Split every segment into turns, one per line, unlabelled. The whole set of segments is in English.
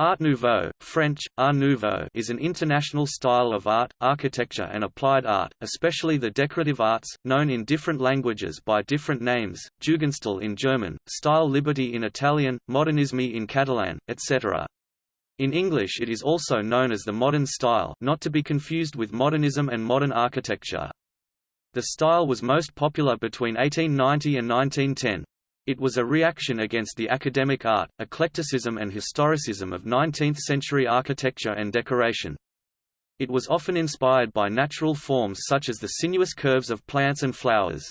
Art Nouveau, French, Art Nouveau is an international style of art, architecture and applied art, especially the decorative arts, known in different languages by different names, Jugendstil in German, Style Liberty in Italian, Modernisme in Catalan, etc. In English it is also known as the modern style not to be confused with modernism and modern architecture. The style was most popular between 1890 and 1910. It was a reaction against the academic art, eclecticism and historicism of 19th-century architecture and decoration. It was often inspired by natural forms such as the sinuous curves of plants and flowers.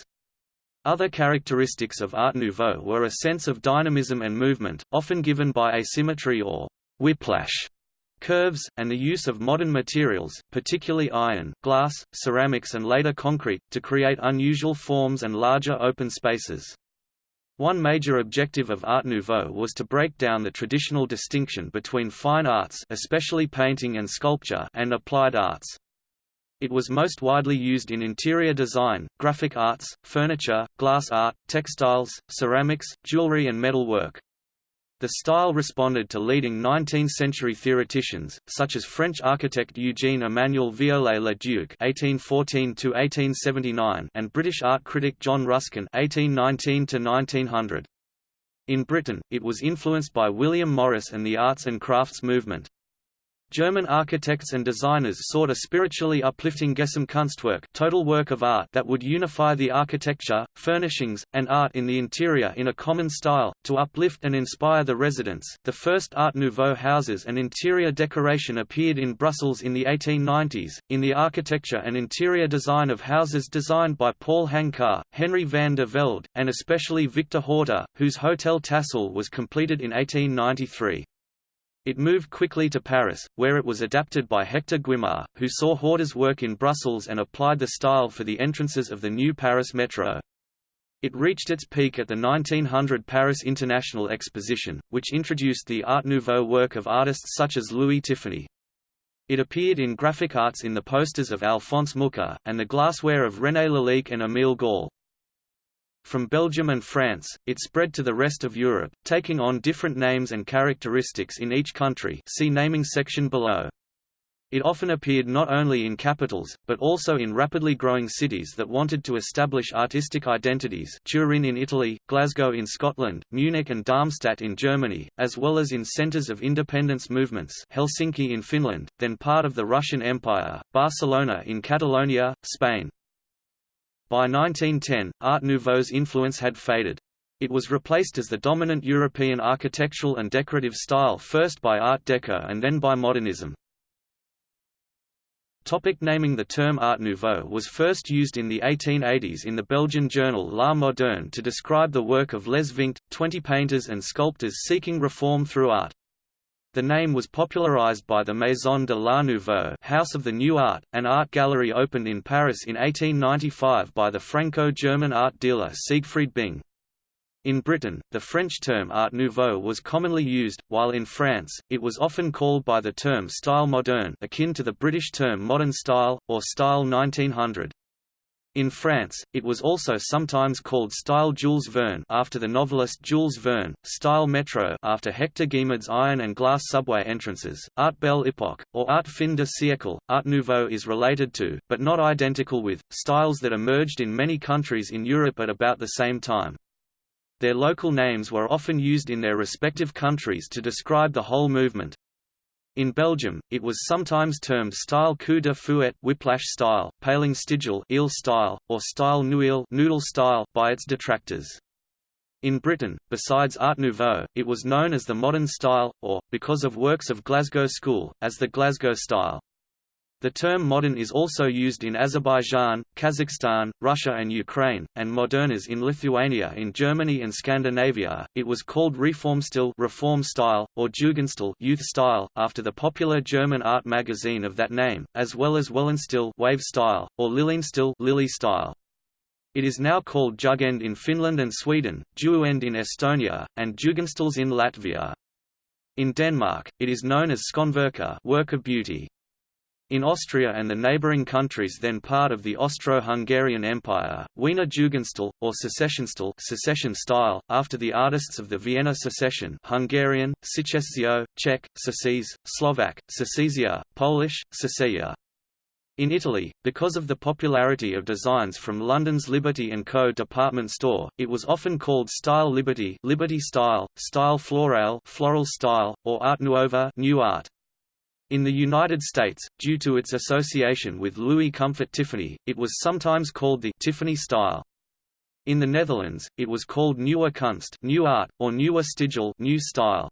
Other characteristics of Art Nouveau were a sense of dynamism and movement, often given by asymmetry or whiplash curves, and the use of modern materials, particularly iron, glass, ceramics and later concrete, to create unusual forms and larger open spaces. One major objective of Art Nouveau was to break down the traditional distinction between fine arts especially painting and sculpture and applied arts. It was most widely used in interior design, graphic arts, furniture, glass art, textiles, ceramics, jewelry and metalwork. The style responded to leading 19th-century theoreticians, such as French architect Eugène-Emmanuel Viollet-le-Duc (1814–1879) and British art critic John Ruskin (1819–1900). In Britain, it was influenced by William Morris and the arts and crafts movement. German architects and designers sought a spiritually uplifting Gesamtkunstwerk total work of art that would unify the architecture, furnishings, and art in the interior in a common style, to uplift and inspire the residents. The first Art Nouveau houses and interior decoration appeared in Brussels in the 1890s, in the architecture and interior design of houses designed by Paul Hankar, Henry van der Velde, and especially Victor Horta, whose Hotel Tassel was completed in 1893. It moved quickly to Paris, where it was adapted by Hector Guimard, who saw Horta's work in Brussels and applied the style for the entrances of the new Paris Metro. It reached its peak at the 1900 Paris International Exposition, which introduced the Art Nouveau work of artists such as Louis Tiffany. It appeared in graphic arts in the posters of Alphonse Mucha, and the glassware of René Lalique and Émile Gallé. From Belgium and France, it spread to the rest of Europe, taking on different names and characteristics in each country see naming section below. It often appeared not only in capitals, but also in rapidly growing cities that wanted to establish artistic identities Turin in Italy, Glasgow in Scotland, Munich and Darmstadt in Germany, as well as in centers of independence movements Helsinki in Finland, then part of the Russian Empire, Barcelona in Catalonia, Spain. By 1910, Art Nouveau's influence had faded. It was replaced as the dominant European architectural and decorative style first by Art Deco and then by modernism. Topic naming The term Art Nouveau was first used in the 1880s in the Belgian journal L'Art Moderne to describe the work of Les Vingt, 20 painters and sculptors seeking reform through art. The name was popularized by the Maison de l'Art Nouveau House of the New Art, an art gallery opened in Paris in 1895 by the Franco-German art dealer Siegfried Bing. In Britain, the French term Art Nouveau was commonly used, while in France, it was often called by the term Style moderne akin to the British term modern style, or style 1900. In France, it was also sometimes called Style Jules Verne after the novelist Jules Verne, Style Métro after Hector Guimard's iron and glass subway entrances, Art Belle Époque, or Art Fin de siècle. Art Nouveau is related to, but not identical with, styles that emerged in many countries in Europe at about the same time. Their local names were often used in their respective countries to describe the whole movement, in Belgium, it was sometimes termed style coup de fouet whiplash style, paling stijl eel style, or style nouille noodle style by its detractors. In Britain, besides Art Nouveau, it was known as the modern style, or, because of works of Glasgow School, as the Glasgow style. The term modern is also used in Azerbaijan, Kazakhstan, Russia and Ukraine, and modernas in Lithuania in Germany and Scandinavia. It was called Reformstil reform style, or Jugendstil youth style, after the popular German art magazine of that name, as well as Wellenstil wave style, or Lilienstil lily style. It is now called Jugend in Finland and Sweden, Juugend in Estonia, and Jugendstils in Latvia. In Denmark, it is known as Skønvirke work of beauty. In Austria and the neighbouring countries then part of the Austro-Hungarian Empire, Wiener Jugendstil, or Secessionstil secession style, after the artists of the Vienna Secession Hungarian, Szecesszió, Czech, Secese, Slovak, Secesia, Polish, Secesja. In Italy, because of the popularity of designs from London's Liberty & Co. department store, it was often called Style Liberty Liberty Style, Style Floral floral style, or Art Nouveau new art. In the United States, due to its association with Louis Comfort Tiffany, it was sometimes called the Tiffany style. In the Netherlands, it was called Nieuwe Kunst new art, or Nieuwe Stijl new style.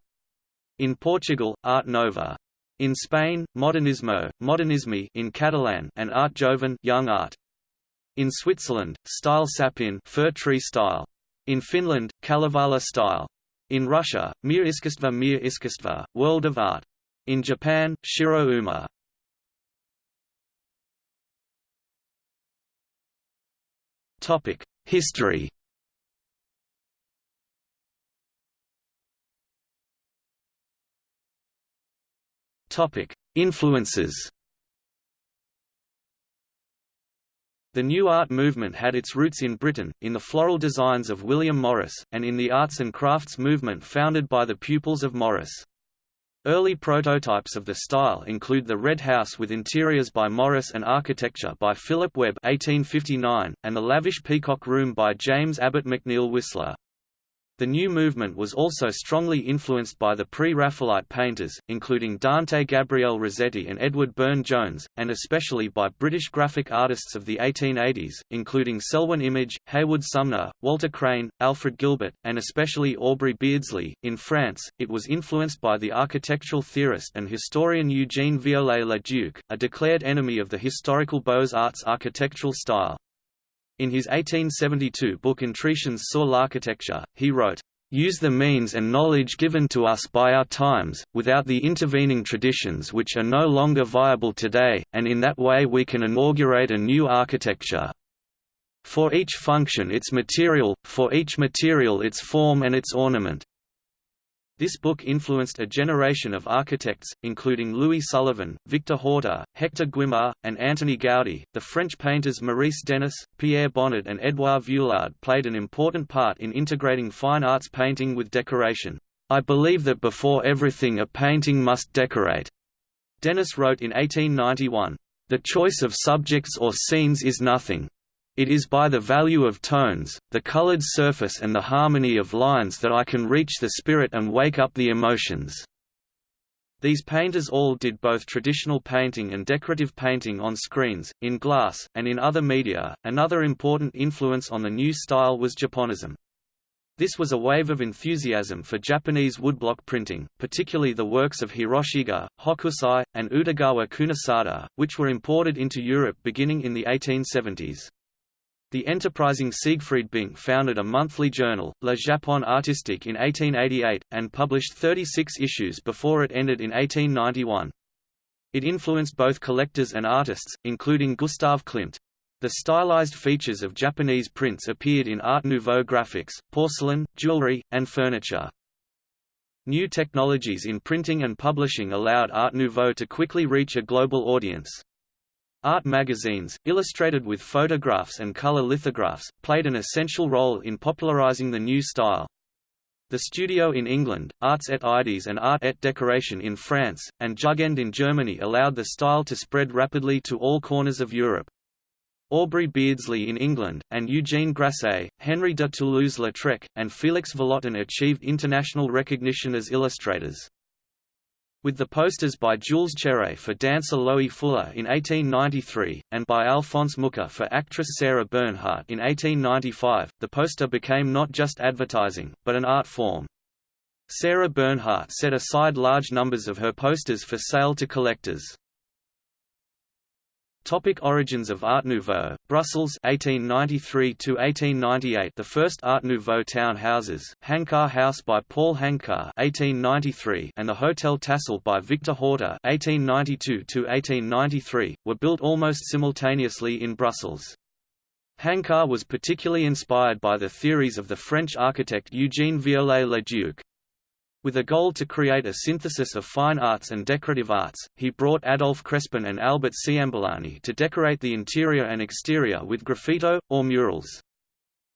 In Portugal, Art Nova. In Spain, Modernismo, Modernisme in Catalan and Art Joven young art. In Switzerland, Style Sapin fir tree style. In Finland, Kalevala style. In Russia, Mir Iskusstva Mir Iskusstva, World of Art. In Japan, Shiro Uma. Topic: History. Topic: Influences. The New Art movement had its roots in Britain, in the floral designs of William Morris, and in the arts and crafts movement founded by the pupils of Morris. Early prototypes of the style include the Red House with interiors by Morris and architecture by Philip Webb 1859, and the lavish Peacock Room by James Abbott McNeill Whistler. The new movement was also strongly influenced by the pre-Raphaelite painters, including Dante Gabriel Rossetti and Edward Burne-Jones, and especially by British graphic artists of the 1880s, including Selwyn Image, Heywood Sumner, Walter Crane, Alfred Gilbert, and especially Aubrey Beardsley. In France, it was influenced by the architectural theorist and historian Eugene Viollet-le-Duc, a declared enemy of the historical Beaux-Arts architectural style. In his 1872 book Intuitions sur l'architecture, he wrote, use the means and knowledge given to us by our times, without the intervening traditions which are no longer viable today, and in that way we can inaugurate a new architecture. For each function its material, for each material its form and its ornament. This book influenced a generation of architects, including Louis Sullivan, Victor Horta, Hector Guimard, and Antoni Gaudí. The French painters Maurice Denis, Pierre Bonnard, and Édouard Vuillard played an important part in integrating fine arts painting with decoration. I believe that before everything a painting must decorate. Denis wrote in 1891. The choice of subjects or scenes is nothing. It is by the value of tones, the colored surface and the harmony of lines that I can reach the spirit and wake up the emotions. These painters all did both traditional painting and decorative painting on screens, in glass, and in other media. Another important influence on the new style was Japonism. This was a wave of enthusiasm for Japanese woodblock printing, particularly the works of Hiroshige, Hokusai, and Utagawa Kunisada, which were imported into Europe beginning in the 1870s. The enterprising Siegfried Bing founded a monthly journal, Le Japon Artistique in 1888, and published 36 issues before it ended in 1891. It influenced both collectors and artists, including Gustav Klimt. The stylized features of Japanese prints appeared in Art Nouveau graphics, porcelain, jewelry, and furniture. New technologies in printing and publishing allowed Art Nouveau to quickly reach a global audience. Art magazines, illustrated with photographs and color lithographs, played an essential role in popularizing the new style. The Studio in England, Arts et Idées and Art et Decoration in France, and Jugend in Germany allowed the style to spread rapidly to all corners of Europe. Aubrey Beardsley in England, and Eugene Grasset, Henri de Toulouse-Lautrec, and Félix Vallotton achieved international recognition as illustrators. With the posters by Jules Chéret for dancer Loie Fuller in 1893, and by Alphonse Mucha for actress Sarah Bernhardt in 1895, the poster became not just advertising, but an art form. Sarah Bernhardt set aside large numbers of her posters for sale to collectors. Topic origins of Art Nouveau, Brussels 1893 to 1898 The first Art Nouveau town houses, Hankar House by Paul Hankar 1893 and the Hotel Tassel by Victor Horta 1892 to 1893 were built almost simultaneously in Brussels. Hankar was particularly inspired by the theories of the French architect Eugène Viollet-le-Duc. With a goal to create a synthesis of fine arts and decorative arts, he brought Adolphe Crespin and Albert Ciamberlani to decorate the interior and exterior with graffito, or murals.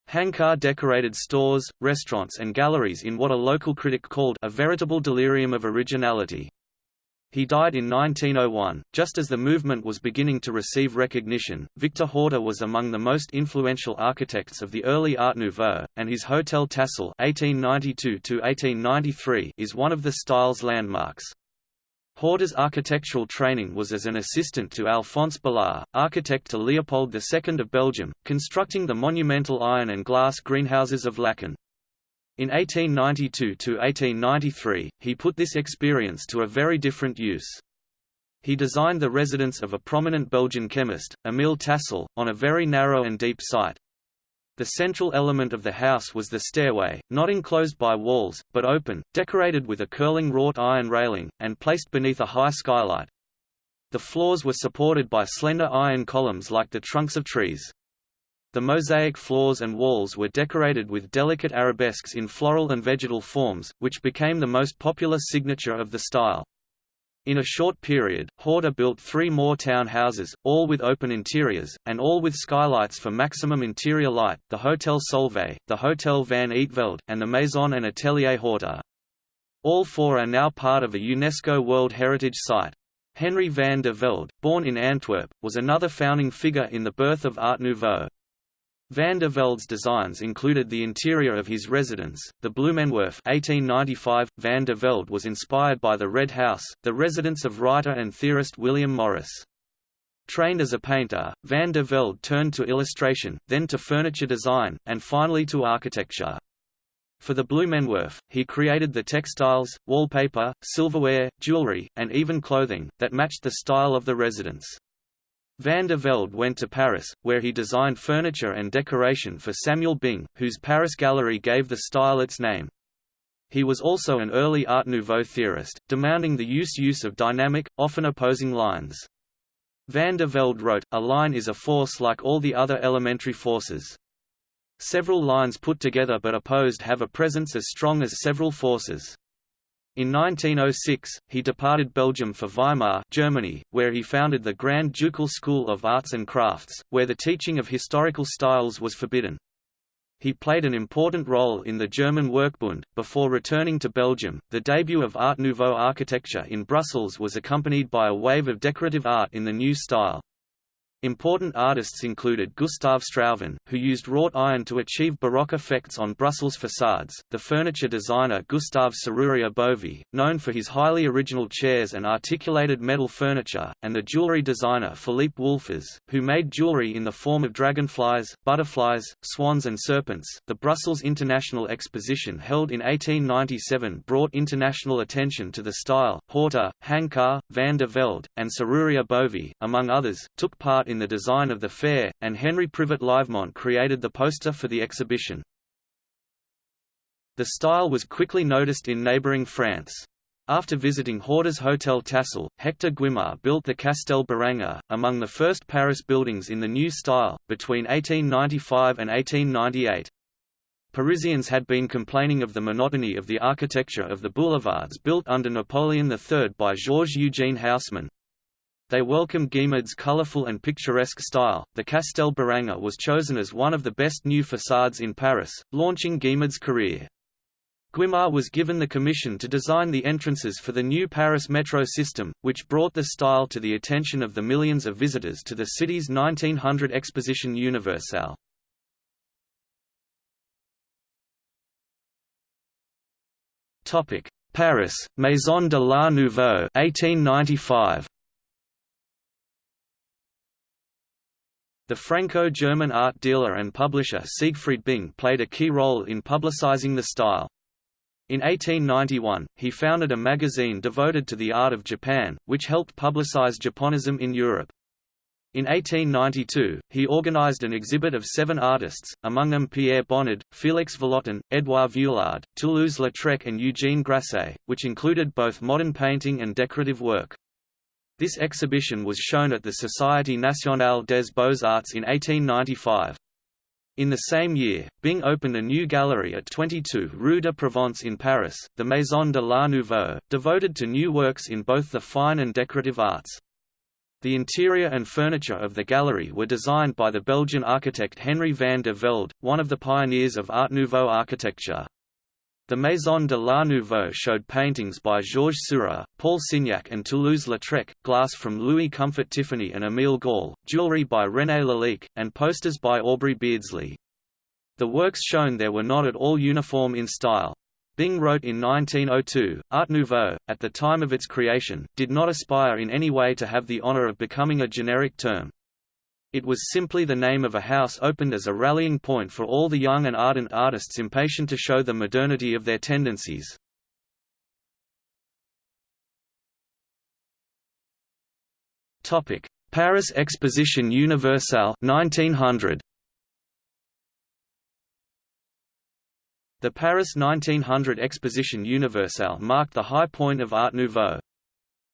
Hankar decorated stores, restaurants and galleries in what a local critic called a veritable delirium of originality. He died in 1901, just as the movement was beginning to receive recognition. Victor Horta was among the most influential architects of the early Art Nouveau, and his Hotel Tassel (1892–1893) is one of the style's landmarks. Horta's architectural training was as an assistant to Alphonse Balat, architect to Leopold II of Belgium, constructing the monumental iron and glass greenhouses of Laeken. In 1892 to 1893, he put this experience to a very different use. He designed the residence of a prominent Belgian chemist, Émile Tassel, on a very narrow and deep site. The central element of the house was the stairway, not enclosed by walls, but open, decorated with a curling wrought iron railing, and placed beneath a high skylight. The floors were supported by slender iron columns like the trunks of trees. The mosaic floors and walls were decorated with delicate arabesques in floral and vegetal forms, which became the most popular signature of the style. In a short period, Horta built three more townhouses, all with open interiors, and all with skylights for maximum interior light, the Hotel Solvay, the Hotel van Eetvelde, and the Maison and Atelier Horta. All four are now part of a UNESCO World Heritage Site. Henry van der Velde, born in Antwerp, was another founding figure in the birth of Art Nouveau. Van der Velde's designs included the interior of his residence, the Bloemenwerf 1895. Van der Velde was inspired by the Red House, the residence of writer and theorist William Morris. Trained as a painter, Van der Velde turned to illustration, then to furniture design, and finally to architecture. For the Bloemenwerf, he created the textiles, wallpaper, silverware, jewelry, and even clothing, that matched the style of the residence. Van der Velde went to Paris, where he designed furniture and decoration for Samuel Bing, whose Paris gallery gave the style its name. He was also an early Art Nouveau theorist, demanding the use use of dynamic, often opposing lines. Van der Velde wrote, a line is a force like all the other elementary forces. Several lines put together but opposed have a presence as strong as several forces. In 1906, he departed Belgium for Weimar Germany, where he founded the Grand Ducal School of Arts and Crafts, where the teaching of historical styles was forbidden. He played an important role in the German Werkbund. Before returning to Belgium, the debut of Art Nouveau architecture in Brussels was accompanied by a wave of decorative art in the new style. Important artists included Gustave Strauven, who used wrought iron to achieve Baroque effects on Brussels facades, the furniture designer Gustave Serrurier Bovy, known for his highly original chairs and articulated metal furniture, and the jewelry designer Philippe Wolfers, who made jewelry in the form of dragonflies, butterflies, swans and serpents. The Brussels International Exposition held in 1897 brought international attention to the style. Horta, Hankar, van der Velde, and Serrurier Bovy, among others, took part in the design of the fair, and Henry Privat Livemont created the poster for the exhibition. The style was quickly noticed in neighboring France. After visiting Horta's Hotel Tassel, Hector Guimard built the Castel Béranger, among the first Paris buildings in the new style, between 1895 and 1898. Parisians had been complaining of the monotony of the architecture of the boulevards built under Napoleon III by Georges-Eugène Haussmann, they welcomed Guimard's colorful and picturesque style. The Castel Béranger was chosen as one of the best new facades in Paris, launching Guimard's career. Guimard was given the commission to design the entrances for the new Paris metro system, which brought the style to the attention of the millions of visitors to the city's 1900 Exposition Universelle. Paris, Maison de l'Art Nouveau 1895. The Franco-German art dealer and publisher Siegfried Bing played a key role in publicizing the style. In 1891, he founded a magazine devoted to the art of Japan, which helped publicize Japonism in Europe. In 1892, he organized an exhibit of seven artists, among them Pierre Bonnard, Félix Vallotton, Édouard Vuillard, Toulouse-Lautrec and Eugène Grasset, which included both modern painting and decorative work. This exhibition was shown at the Société nationale des beaux-arts in 1895. In the same year, Bing opened a new gallery at 22 Rue de Provence in Paris, the Maison de l'Art Nouveau, devoted to new works in both the fine and decorative arts. The interior and furniture of the gallery were designed by the Belgian architect Henry van der Velde, one of the pioneers of Art Nouveau architecture. The Maison de l'Art Nouveau showed paintings by Georges Seurat, Paul Signac and Toulouse-Lautrec, glass from Louis Comfort Tiffany and Émile Gallé, jewellery by René Lalique, and posters by Aubrey Beardsley. The works shown there were not at all uniform in style. Bing wrote in 1902, Art Nouveau, at the time of its creation, did not aspire in any way to have the honor of becoming a generic term. It was simply the name of a house opened as a rallying point for all the young and ardent artists impatient to show the modernity of their tendencies. Paris Exposition Universelle 1900. The Paris 1900 Exposition Universelle marked the high point of Art Nouveau.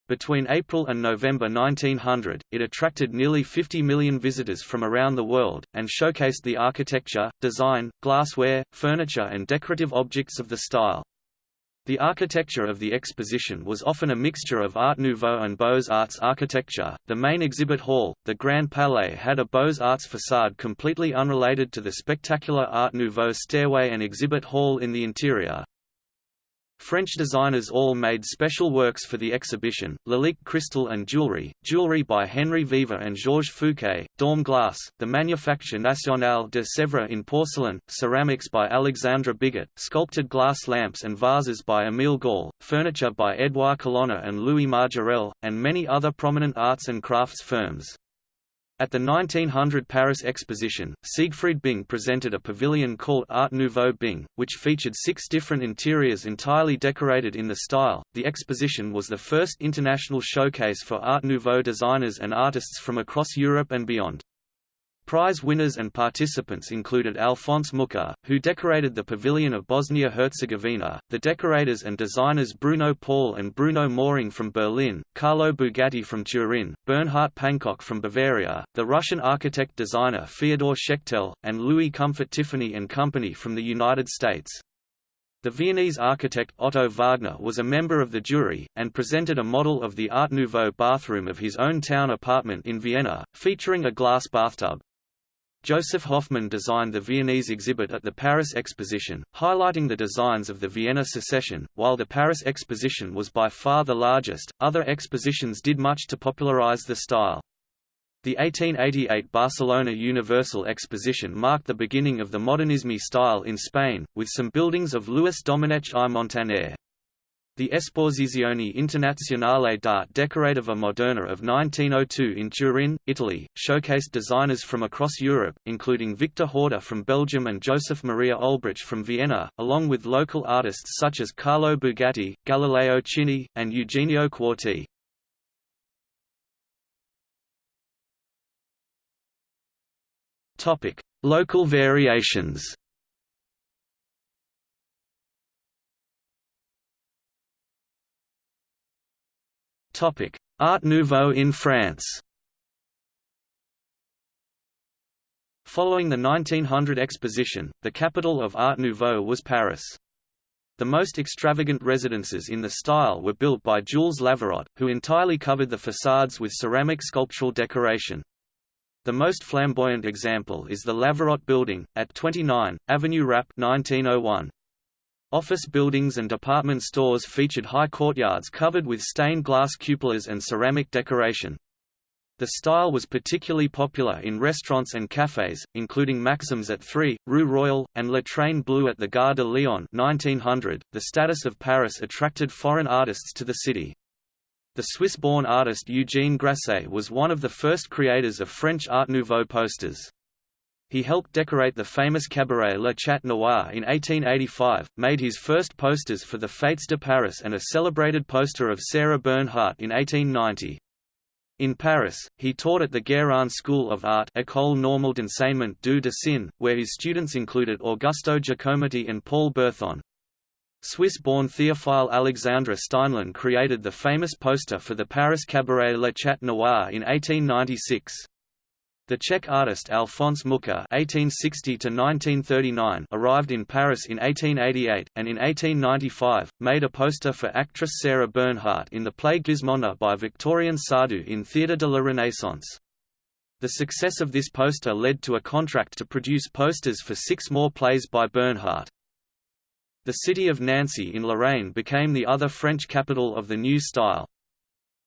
Between April and November 1900, it attracted nearly 50 million visitors from around the world, and showcased the architecture, design, glassware, furniture and decorative objects of the style. The architecture of the exposition was often a mixture of Art Nouveau and Beaux-Arts architecture. The main exhibit hall, the Grand Palais, had a Beaux-Arts facade completely unrelated to the spectacular Art Nouveau stairway and exhibit hall in the interior. French designers all made special works for the exhibition, Lalique crystal and jewelry, jewelry by Henri Vever and Georges Fouquet, Daum glass, the Manufacture Nationale de Sèvres in porcelain, ceramics by Alexandre Bigot, sculpted glass lamps and vases by Émile Gallé, furniture by Édouard Colonna and Louis Majorelle, and many other prominent arts and crafts firms. At the 1900 Paris Exposition, Siegfried Bing presented a pavilion called Art Nouveau Bing, which featured six different interiors entirely decorated in the style. The exposition was the first international showcase for Art Nouveau designers and artists from across Europe and beyond. Prize winners and participants included Alphonse Mucha, who decorated the Pavilion of Bosnia-Herzegovina, the decorators and designers Bruno Paul and Bruno Möhring from Berlin, Carlo Bugatti from Turin, Bernhard Pankok from Bavaria, the Russian architect-designer Fyodor Schechtel, and Louis Comfort Tiffany and Company from the United States. The Viennese architect Otto Wagner was a member of the jury, and presented a model of the Art Nouveau bathroom of his own town apartment in Vienna, featuring a glass bathtub. Josef Hoffmann designed the Viennese exhibit at the Paris Exposition, highlighting the designs of the Vienna Secession. While the Paris Exposition was by far the largest, other expositions did much to popularize the style. The 1888 Barcelona Universal Exposition marked the beginning of the Modernisme style in Spain, with some buildings of Luis Domenech i Montaner. The Esposizione Internazionale d'Arte Decorativa Moderna of 1902 in Turin, Italy, showcased designers from across Europe, including Victor Horta from Belgium and Joseph Maria Olbrich from Vienna, along with local artists such as Carlo Bugatti, Galileo Chini, and Eugenio Quarti. Local variations Art Nouveau in France Following the 1900 exposition, the capital of Art Nouveau was Paris. The most extravagant residences in the style were built by Jules Lavirotte, who entirely covered the facades with ceramic sculptural decoration. The most flamboyant example is the Lavirotte Building, at 29, Avenue Rapp 1901. Office buildings and department stores featured high courtyards covered with stained glass cupolas and ceramic decoration. The style was particularly popular in restaurants and cafés, including Maxim's at 3, Rue Royale, and Le Train Bleu at the Gare de Lyon 1900. .The status of Paris attracted foreign artists to the city. The Swiss-born artist Eugène Grasset was one of the first creators of French Art Nouveau posters. He helped decorate the famous cabaret Le Chat Noir in 1885, made his first posters for the Fêtes de Paris and a celebrated poster of Sarah Bernhardt in 1890. In Paris, he taught at the Guérin School of Art École Normale d'Enseignement du Dessin, where his students included Augusto Giacometti and Paul Berthon. Swiss-born Théophile Alexandre Steinlen created the famous poster for the Paris cabaret Le Chat Noir in 1896. The Czech artist Alphonse Mucha (1860–1939) arrived in Paris in 1888, and in 1895 made a poster for actress Sarah Bernhardt in the play Gismonde by Victorien Sardou in Théâtre de la Renaissance. The success of this poster led to a contract to produce posters for six more plays by Bernhardt. The city of Nancy in Lorraine became the other French capital of the new style.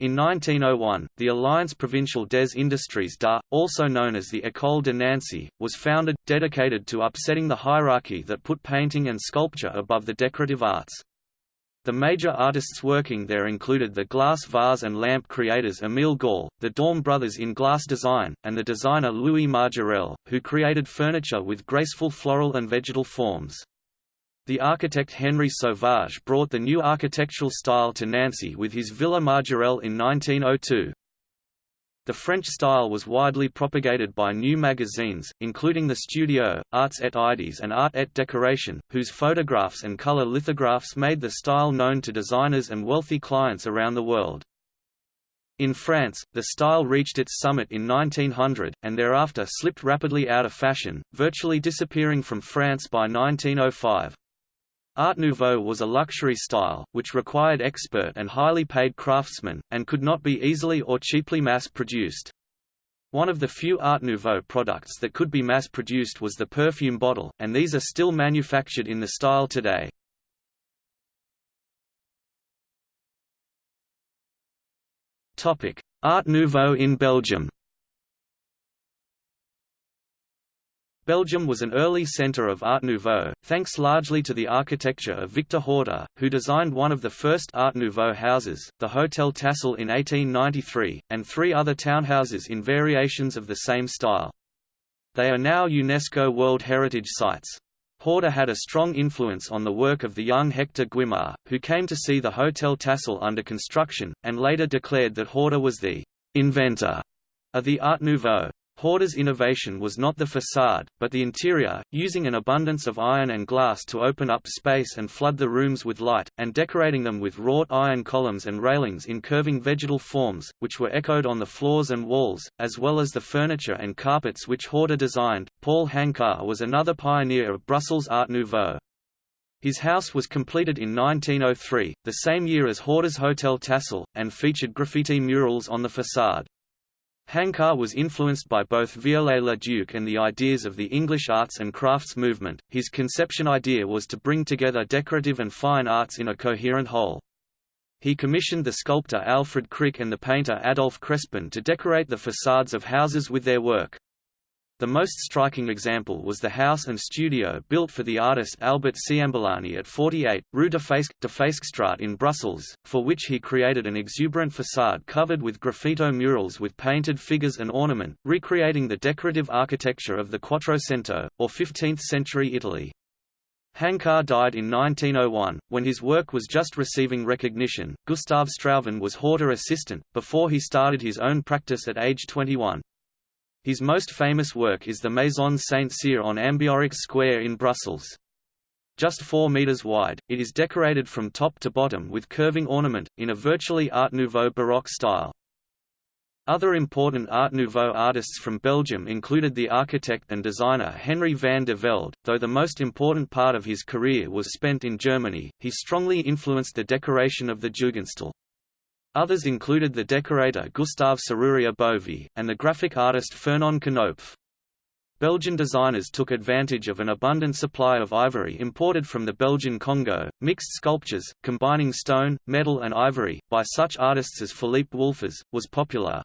In 1901, the Alliance Provinciale des Industries d'Art, also known as the École de Nancy, was founded, dedicated to upsetting the hierarchy that put painting and sculpture above the decorative arts. The major artists working there included the glass vase and lamp creators Émile Gallé, the Daum brothers in glass design, and the designer Louis Majorelle, who created furniture with graceful floral and vegetal forms. The architect Henri Sauvage brought the new architectural style to Nancy with his Villa Majorelle in 1902. The French style was widely propagated by new magazines, including the Studio, Arts et Idées and Art et Décoration, whose photographs and color lithographs made the style known to designers and wealthy clients around the world. In France, the style reached its summit in 1900, and thereafter slipped rapidly out of fashion, virtually disappearing from France by 1905. Art Nouveau was a luxury style, which required expert and highly paid craftsmen, and could not be easily or cheaply mass-produced. One of the few Art Nouveau products that could be mass-produced was the perfume bottle, and these are still manufactured in the style today. Art Nouveau in Belgium Belgium was an early centre of Art Nouveau, thanks largely to the architecture of Victor Horta, who designed one of the first Art Nouveau houses, the Hotel Tassel in 1893, and three other townhouses in variations of the same style. They are now UNESCO World Heritage Sites. Horta had a strong influence on the work of the young Hector Guimard, who came to see the Hotel Tassel under construction, and later declared that Horta was the inventor of the Art Nouveau. Horta's innovation was not the facade, but the interior, using an abundance of iron and glass to open up space and flood the rooms with light, and decorating them with wrought iron columns and railings in curving vegetal forms, which were echoed on the floors and walls, as well as the furniture and carpets which Horta designed. Paul Hankar was another pioneer of Brussels Art Nouveau. His house was completed in 1903, the same year as Horta's Hotel Tassel, and featured graffiti murals on the facade. Hankar was influenced by both Viollet-le-Duc and the ideas of the English arts and crafts movement. His conception idea was to bring together decorative and fine arts in a coherent whole. He commissioned the sculptor Alfred Crick and the painter Adolphe Crespin to decorate the facades of houses with their work. The most striking example was the house and studio built for the artist Albert Ciamberlani at 48, Rue de Feescstraat in Brussels, for which he created an exuberant facade covered with graffito murals with painted figures and ornament, recreating the decorative architecture of the Quattrocento, or 15th-century Italy. Hankar died in 1901, when his work was just receiving recognition. Gustav Strauven was Horta assistant, before he started his own practice at age 21. His most famous work is the Maison Saint-Cyr on Ambiorix Square in Brussels. Just 4 metres wide, it is decorated from top to bottom with curving ornament, in a virtually Art Nouveau Baroque style. Other important Art Nouveau artists from Belgium included the architect and designer Henry van der Velde. Though the most important part of his career was spent in Germany, he strongly influenced the decoration of the Jugendstil. Others included the decorator Gustave Serrurier Bovy, and the graphic artist Fernand Khnopff. Belgian designers took advantage of an abundant supply of ivory imported from the Belgian Congo, mixed sculptures, combining stone, metal and ivory, by such artists as Philippe Wolfers, was popular.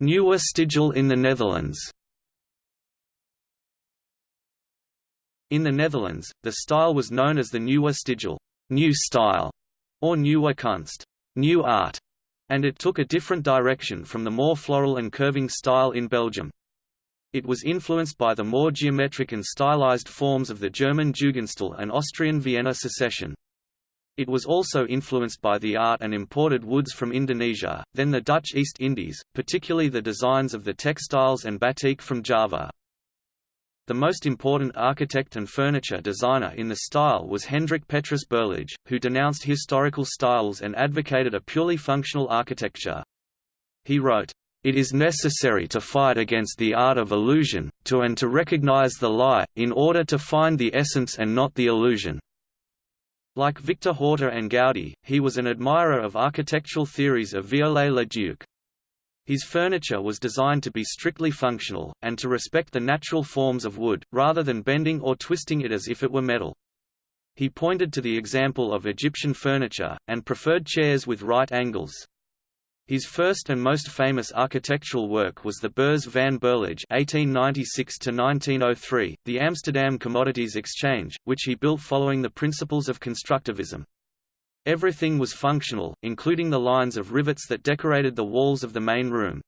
Nieuwe Stijl in the Netherlands In the Netherlands, the style was known as the Nieuwe Stijl new style", or Nieuwe Kunst new art", and it took a different direction from the more floral and curving style in Belgium. It was influenced by the more geometric and stylized forms of the German Jugendstil and Austrian Vienna Secession. It was also influenced by the art and imported woods from Indonesia, then the Dutch East Indies, particularly the designs of the textiles and batik from Java. The most important architect and furniture designer in the style was Hendrik Petrus Berlage, who denounced historical styles and advocated a purely functional architecture. He wrote, it is necessary to fight against the art of illusion, to and to recognize the lie, in order to find the essence and not the illusion. Like Victor Horta and Gaudi, he was an admirer of architectural theories of Viollet-le-Duc. His furniture was designed to be strictly functional, and to respect the natural forms of wood, rather than bending or twisting it as if it were metal. He pointed to the example of Egyptian furniture, and preferred chairs with right angles. His first and most famous architectural work was the Beurs van Berlage (1896–1903), the Amsterdam Commodities Exchange, which he built following the principles of constructivism. Everything was functional, including the lines of rivets that decorated the walls of the main room.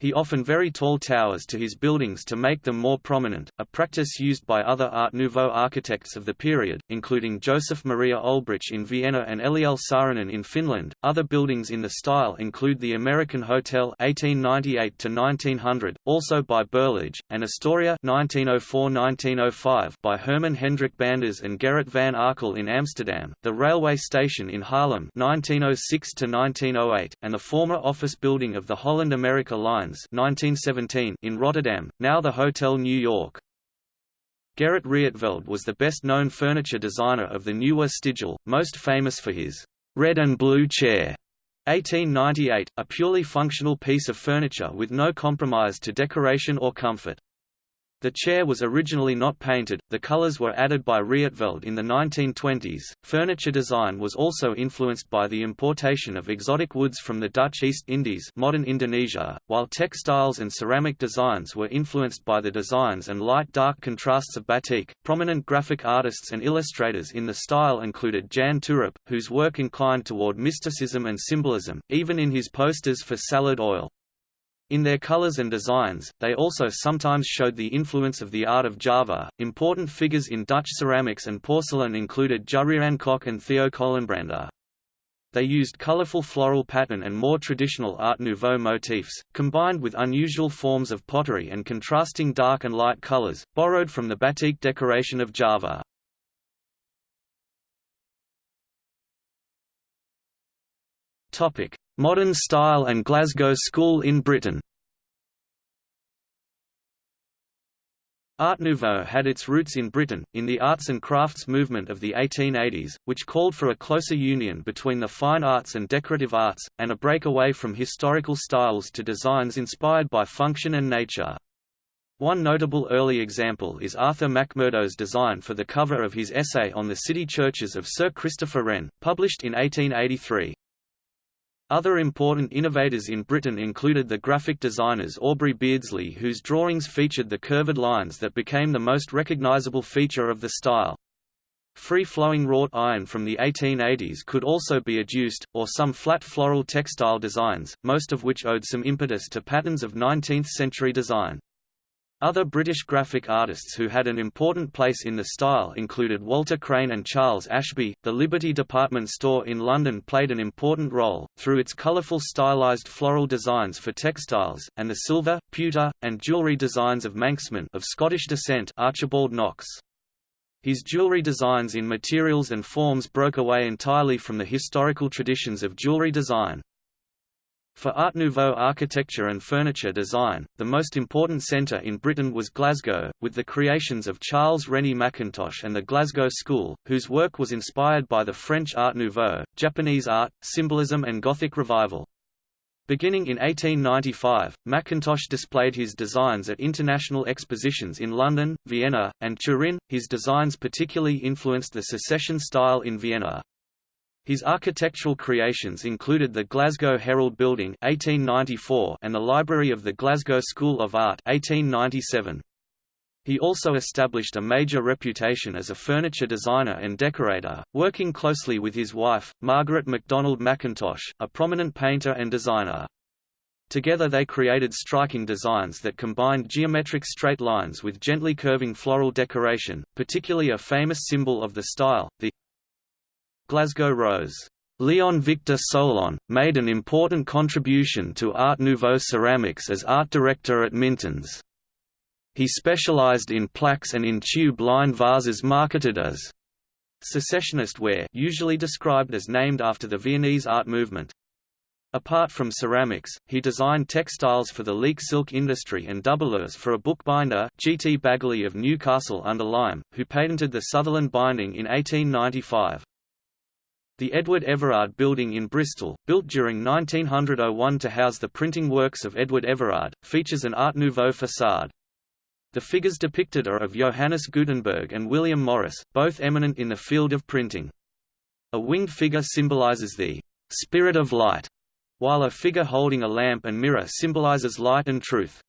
He often very tall towers to his buildings to make them more prominent, a practice used by other Art Nouveau architects of the period, including Joseph Maria Olbrich in Vienna and Eliel Saarinen in Finland. Other buildings in the style include the American Hotel 1898 to 1900, also by Berlage, and Astoria 1904-1905 by Herman Hendrik Baanders and Gerrit van Arkel in Amsterdam, the railway station in Haarlem 1906 to 1908, and the former office building of the Holland America Line 1917 in Rotterdam, now the Hotel New York. Gerrit Rietveld was the best-known furniture designer of the Nieuwe Stijl, most famous for his red and blue chair. 1898, a purely functional piece of furniture with no compromise to decoration or comfort. The chair was originally not painted, the colors were added by Rietveld in the 1920s. Furniture design was also influenced by the importation of exotic woods from the Dutch East Indies, modern Indonesia, while textiles and ceramic designs were influenced by the designs and light-dark contrasts of batik. Prominent graphic artists and illustrators in the style included Jan Toorop, whose work inclined toward mysticism and symbolism, even in his posters for Salad Oil. In their colors and designs, they also sometimes showed the influence of the art of Java. Important figures in Dutch ceramics and porcelain included Jurriaan Kok and Theo Kolenbrander. They used colorful floral pattern and more traditional Art Nouveau motifs, combined with unusual forms of pottery and contrasting dark and light colors, borrowed from the batik decoration of Java. Modern style and Glasgow School in Britain Art Nouveau had its roots in Britain, in the arts and crafts movement of the 1880s, which called for a closer union between the fine arts and decorative arts, and a breakaway from historical styles to designs inspired by function and nature. One notable early example is Arthur Mackmurdo's design for the cover of his essay on the city churches of Sir Christopher Wren, published in 1883. Other important innovators in Britain included the graphic designers Aubrey Beardsley whose drawings featured the curved lines that became the most recognizable feature of the style. Free-flowing wrought iron from the 1880s could also be adduced, or some flat floral textile designs, most of which owed some impetus to patterns of 19th-century design. Other British graphic artists who had an important place in the style included Walter Crane and Charles Ashbee. The Liberty department store in London played an important role, through its colourful stylized floral designs for textiles, and the silver, pewter, and jewellery designs of Manxman of Scottish descent Archibald Knox. His jewellery designs in materials and forms broke away entirely from the historical traditions of jewellery design. For Art Nouveau architecture and furniture design, the most important centre in Britain was Glasgow, with the creations of Charles Rennie Mackintosh and the Glasgow School, whose work was inspired by the French Art Nouveau, Japanese art, symbolism and Gothic revival. Beginning in 1895, Mackintosh displayed his designs at international expositions in London, Vienna, and Turin. His designs particularly influenced the secession style in Vienna. His architectural creations included the Glasgow Herald Building 1894 and the Library of the Glasgow School of Art 1897. He also established a major reputation as a furniture designer and decorator, working closely with his wife, Margaret MacDonald Mackintosh, a prominent painter and designer. Together they created striking designs that combined geometric straight lines with gently curving floral decoration, particularly a famous symbol of the style, the Glasgow Rose. Leon Victor Solon, made an important contribution to Art Nouveau ceramics as art director at Minton's. He specialized in plaques and in tube line vases marketed as secessionist ware usually described as named after the Viennese art movement. Apart from ceramics, he designed textiles for the leek silk industry and doublers for a bookbinder G. T. Bagguley of Newcastle under Lyme, who patented the Sutherland binding in 1895. The Edward Everard Building in Bristol, built during 1901 to house the printing works of Edward Everard, features an Art Nouveau façade. The figures depicted are of Johannes Gutenberg and William Morris, both eminent in the field of printing. A winged figure symbolizes the spirit of light, while a figure holding a lamp and mirror symbolizes light and truth.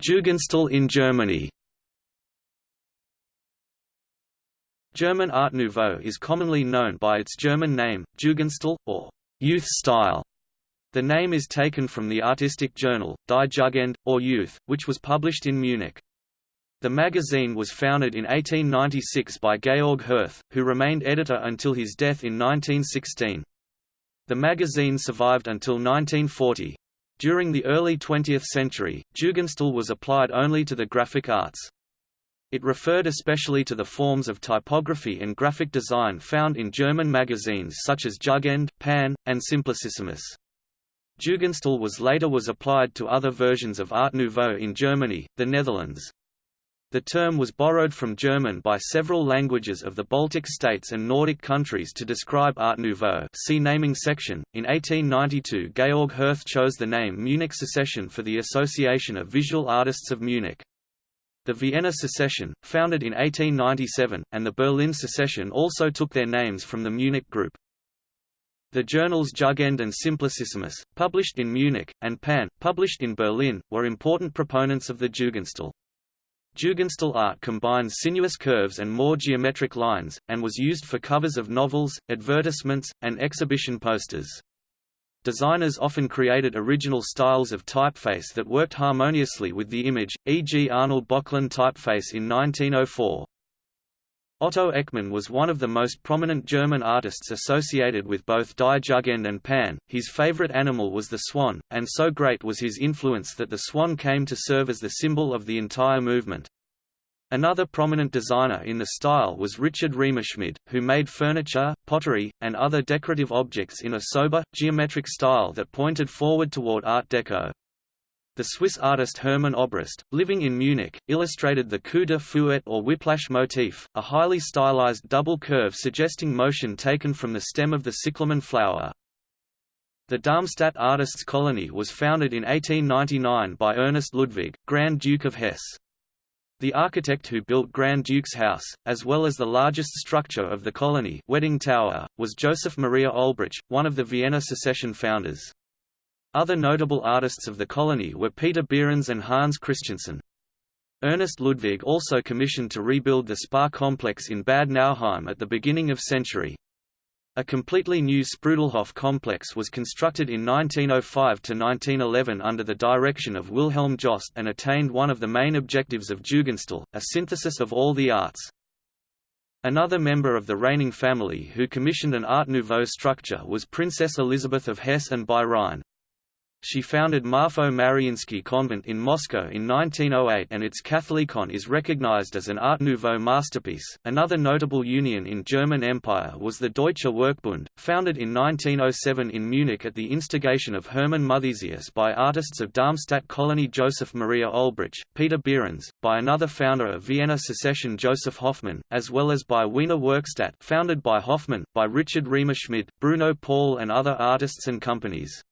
Jugendstil in Germany German Art Nouveau is commonly known by its German name, Jugendstil, or youth style. The name is taken from the artistic journal, Die Jugend, or Youth, which was published in Munich. The magazine was founded in 1896 by Georg Hirth, who remained editor until his death in 1916. The magazine survived until 1940. During the early 20th century, Jugendstil was applied only to the graphic arts. It referred especially to the forms of typography and graphic design found in German magazines such as Jugend, Pan, and Simplicissimus. Jugendstil was later was applied to other versions of Art Nouveau in Germany, the Netherlands, the term was borrowed from German by several languages of the Baltic states and Nordic countries to describe Art Nouveau see naming section. In 1892 Georg Hirth chose the name Munich Secession for the Association of Visual Artists of Munich. The Vienna Secession, founded in 1897, and the Berlin Secession also took their names from the Munich group. The journals Jugend and Simplicissimus, published in Munich, and Pan, published in Berlin, were important proponents of the Jugendstil. Jugendstil art combines sinuous curves and more geometric lines, and was used for covers of novels, advertisements, and exhibition posters. Designers often created original styles of typeface that worked harmoniously with the image, e.g. Arnold Böcklin typeface in 1904. Otto Eckmann was one of the most prominent German artists associated with both Die Jugend and Pan. His favorite animal was the swan, and so great was his influence that the swan came to serve as the symbol of the entire movement. Another prominent designer in the style was Richard Riemerschmid, who made furniture, pottery, and other decorative objects in a sober, geometric style that pointed forward toward Art Deco. The Swiss artist Hermann Obrist, living in Munich, illustrated the coup de fouet or whiplash motif, a highly stylized double curve suggesting motion taken from the stem of the cyclamen flower. The Darmstadt Artists' Colony was founded in 1899 by Ernest Ludwig, Grand Duke of Hesse. The architect who built Grand Duke's house, as well as the largest structure of the colony Wedding Tower, was Joseph Maria Olbrich, one of the Vienna secession founders. Other notable artists of the colony were Peter Behrens and Hans Christiansen. Ernest Ludwig also commissioned to rebuild the spa complex in Bad Nauheim at the beginning of century. A completely new Sprudelhof complex was constructed in 1905–1911 under the direction of Wilhelm Jost and attained one of the main objectives of Jugendstil, a synthesis of all the arts. Another member of the reigning family who commissioned an Art Nouveau structure was Princess Elizabeth of Hesse and Rhine. She founded Marfo Mariinsky Convent in Moscow in 1908 and its Catholicon is recognized as an Art Nouveau masterpiece. Another notable union in German Empire was the Deutsche Werkbund, founded in 1907 in Munich at the instigation of Hermann Muthesius by artists of Darmstadt colony Joseph Maria Olbrich, Peter Behrens, by another founder of Vienna secession Josef Hoffmann, as well as by Wiener Werkstatt founded by Hoffmann, by Richard Riemerschmid, Bruno Paul and other artists and companies.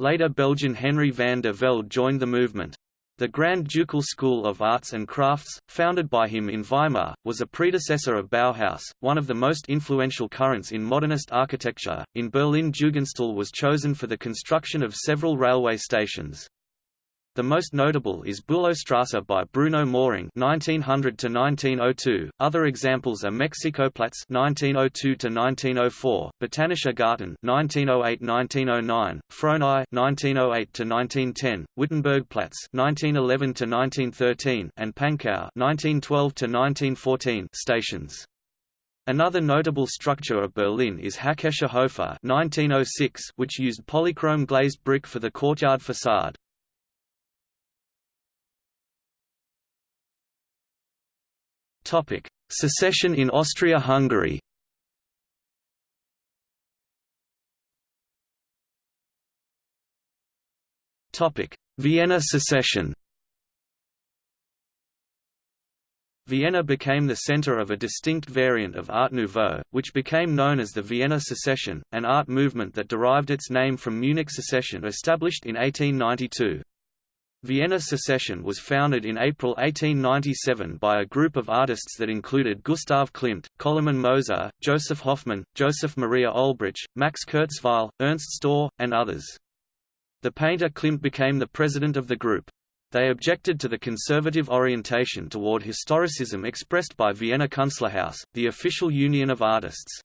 Later Belgian Henry van de Velde joined the movement. The Grand Ducal School of Arts and Crafts, founded by him in Weimar, was a predecessor of Bauhaus, one of the most influential currents in modernist architecture. In Berlin, Jugendstil was chosen for the construction of several railway stations. The most notable is Bülowstrasse by Bruno Möhring (1900–1902). Other examples are Mexikoplatz (1902–1904), Botanischer Garten (1908–1909), Frohnau (1908–1910), Wittenbergplatz (1911–1913), and Pankow (1912–1914) stations. Another notable structure of Berlin is Hackescher Höfe 1906, which used polychrome glazed brick for the courtyard facade. Secession in Austria-Hungary. Vienna secession. Vienna became the center of a distinct variant of Art Nouveau, which became known as the Vienna Secession, an art movement that derived its name from Munich secession established in 1892. Vienna Secession was founded in April 1897 by a group of artists that included Gustav Klimt, Koloman Moser, Josef Hoffmann, Joseph Maria Olbrich, Max Kurzweil, Ernst Stöhr, and others. The painter Klimt became the president of the group. They objected to the conservative orientation toward historicism expressed by Vienna Künstlerhaus, the official union of artists.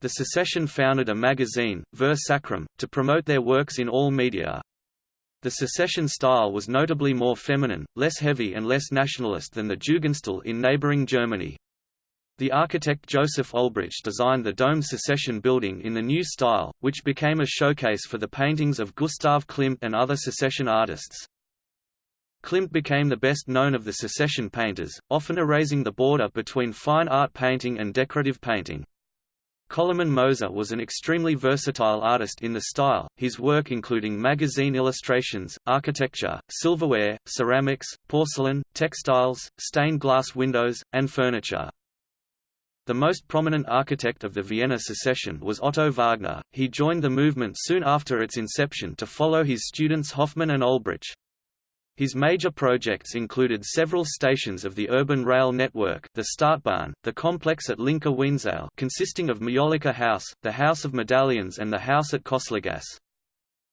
The secession founded a magazine, Ver Sacrum, to promote their works in all media. The secession style was notably more feminine, less heavy and less nationalist than the Jugendstil in neighboring Germany. The architect Joseph Olbrich designed the Dome secession building in the new style, which became a showcase for the paintings of Gustav Klimt and other secession artists. Klimt became the best known of the secession painters, often erasing the border between fine art painting and decorative painting. Koloman Moser was an extremely versatile artist in the style, his work including magazine illustrations, architecture, silverware, ceramics, porcelain, textiles, stained glass windows, and furniture. The most prominent architect of the Vienna secession was Otto Wagner. He joined the movement soon after its inception to follow his students Hoffmann and Olbrich. His major projects included several stations of the urban rail network the Stadtbahn, the complex at Linke Wienzeile consisting of Majolica House, the House of Medallions and the House at Köstlergasse.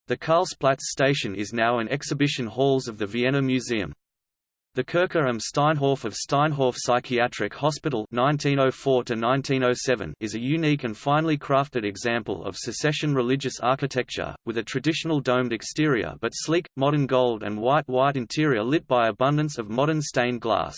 The Karlsplatz station is now an exhibition halls of the Vienna Museum. The Kirche am Steinhof of Steinhof Psychiatric Hospital 1904 is a unique and finely crafted example of secession religious architecture, with a traditional domed exterior but sleek, modern gold and white white interior lit by abundance of modern stained glass.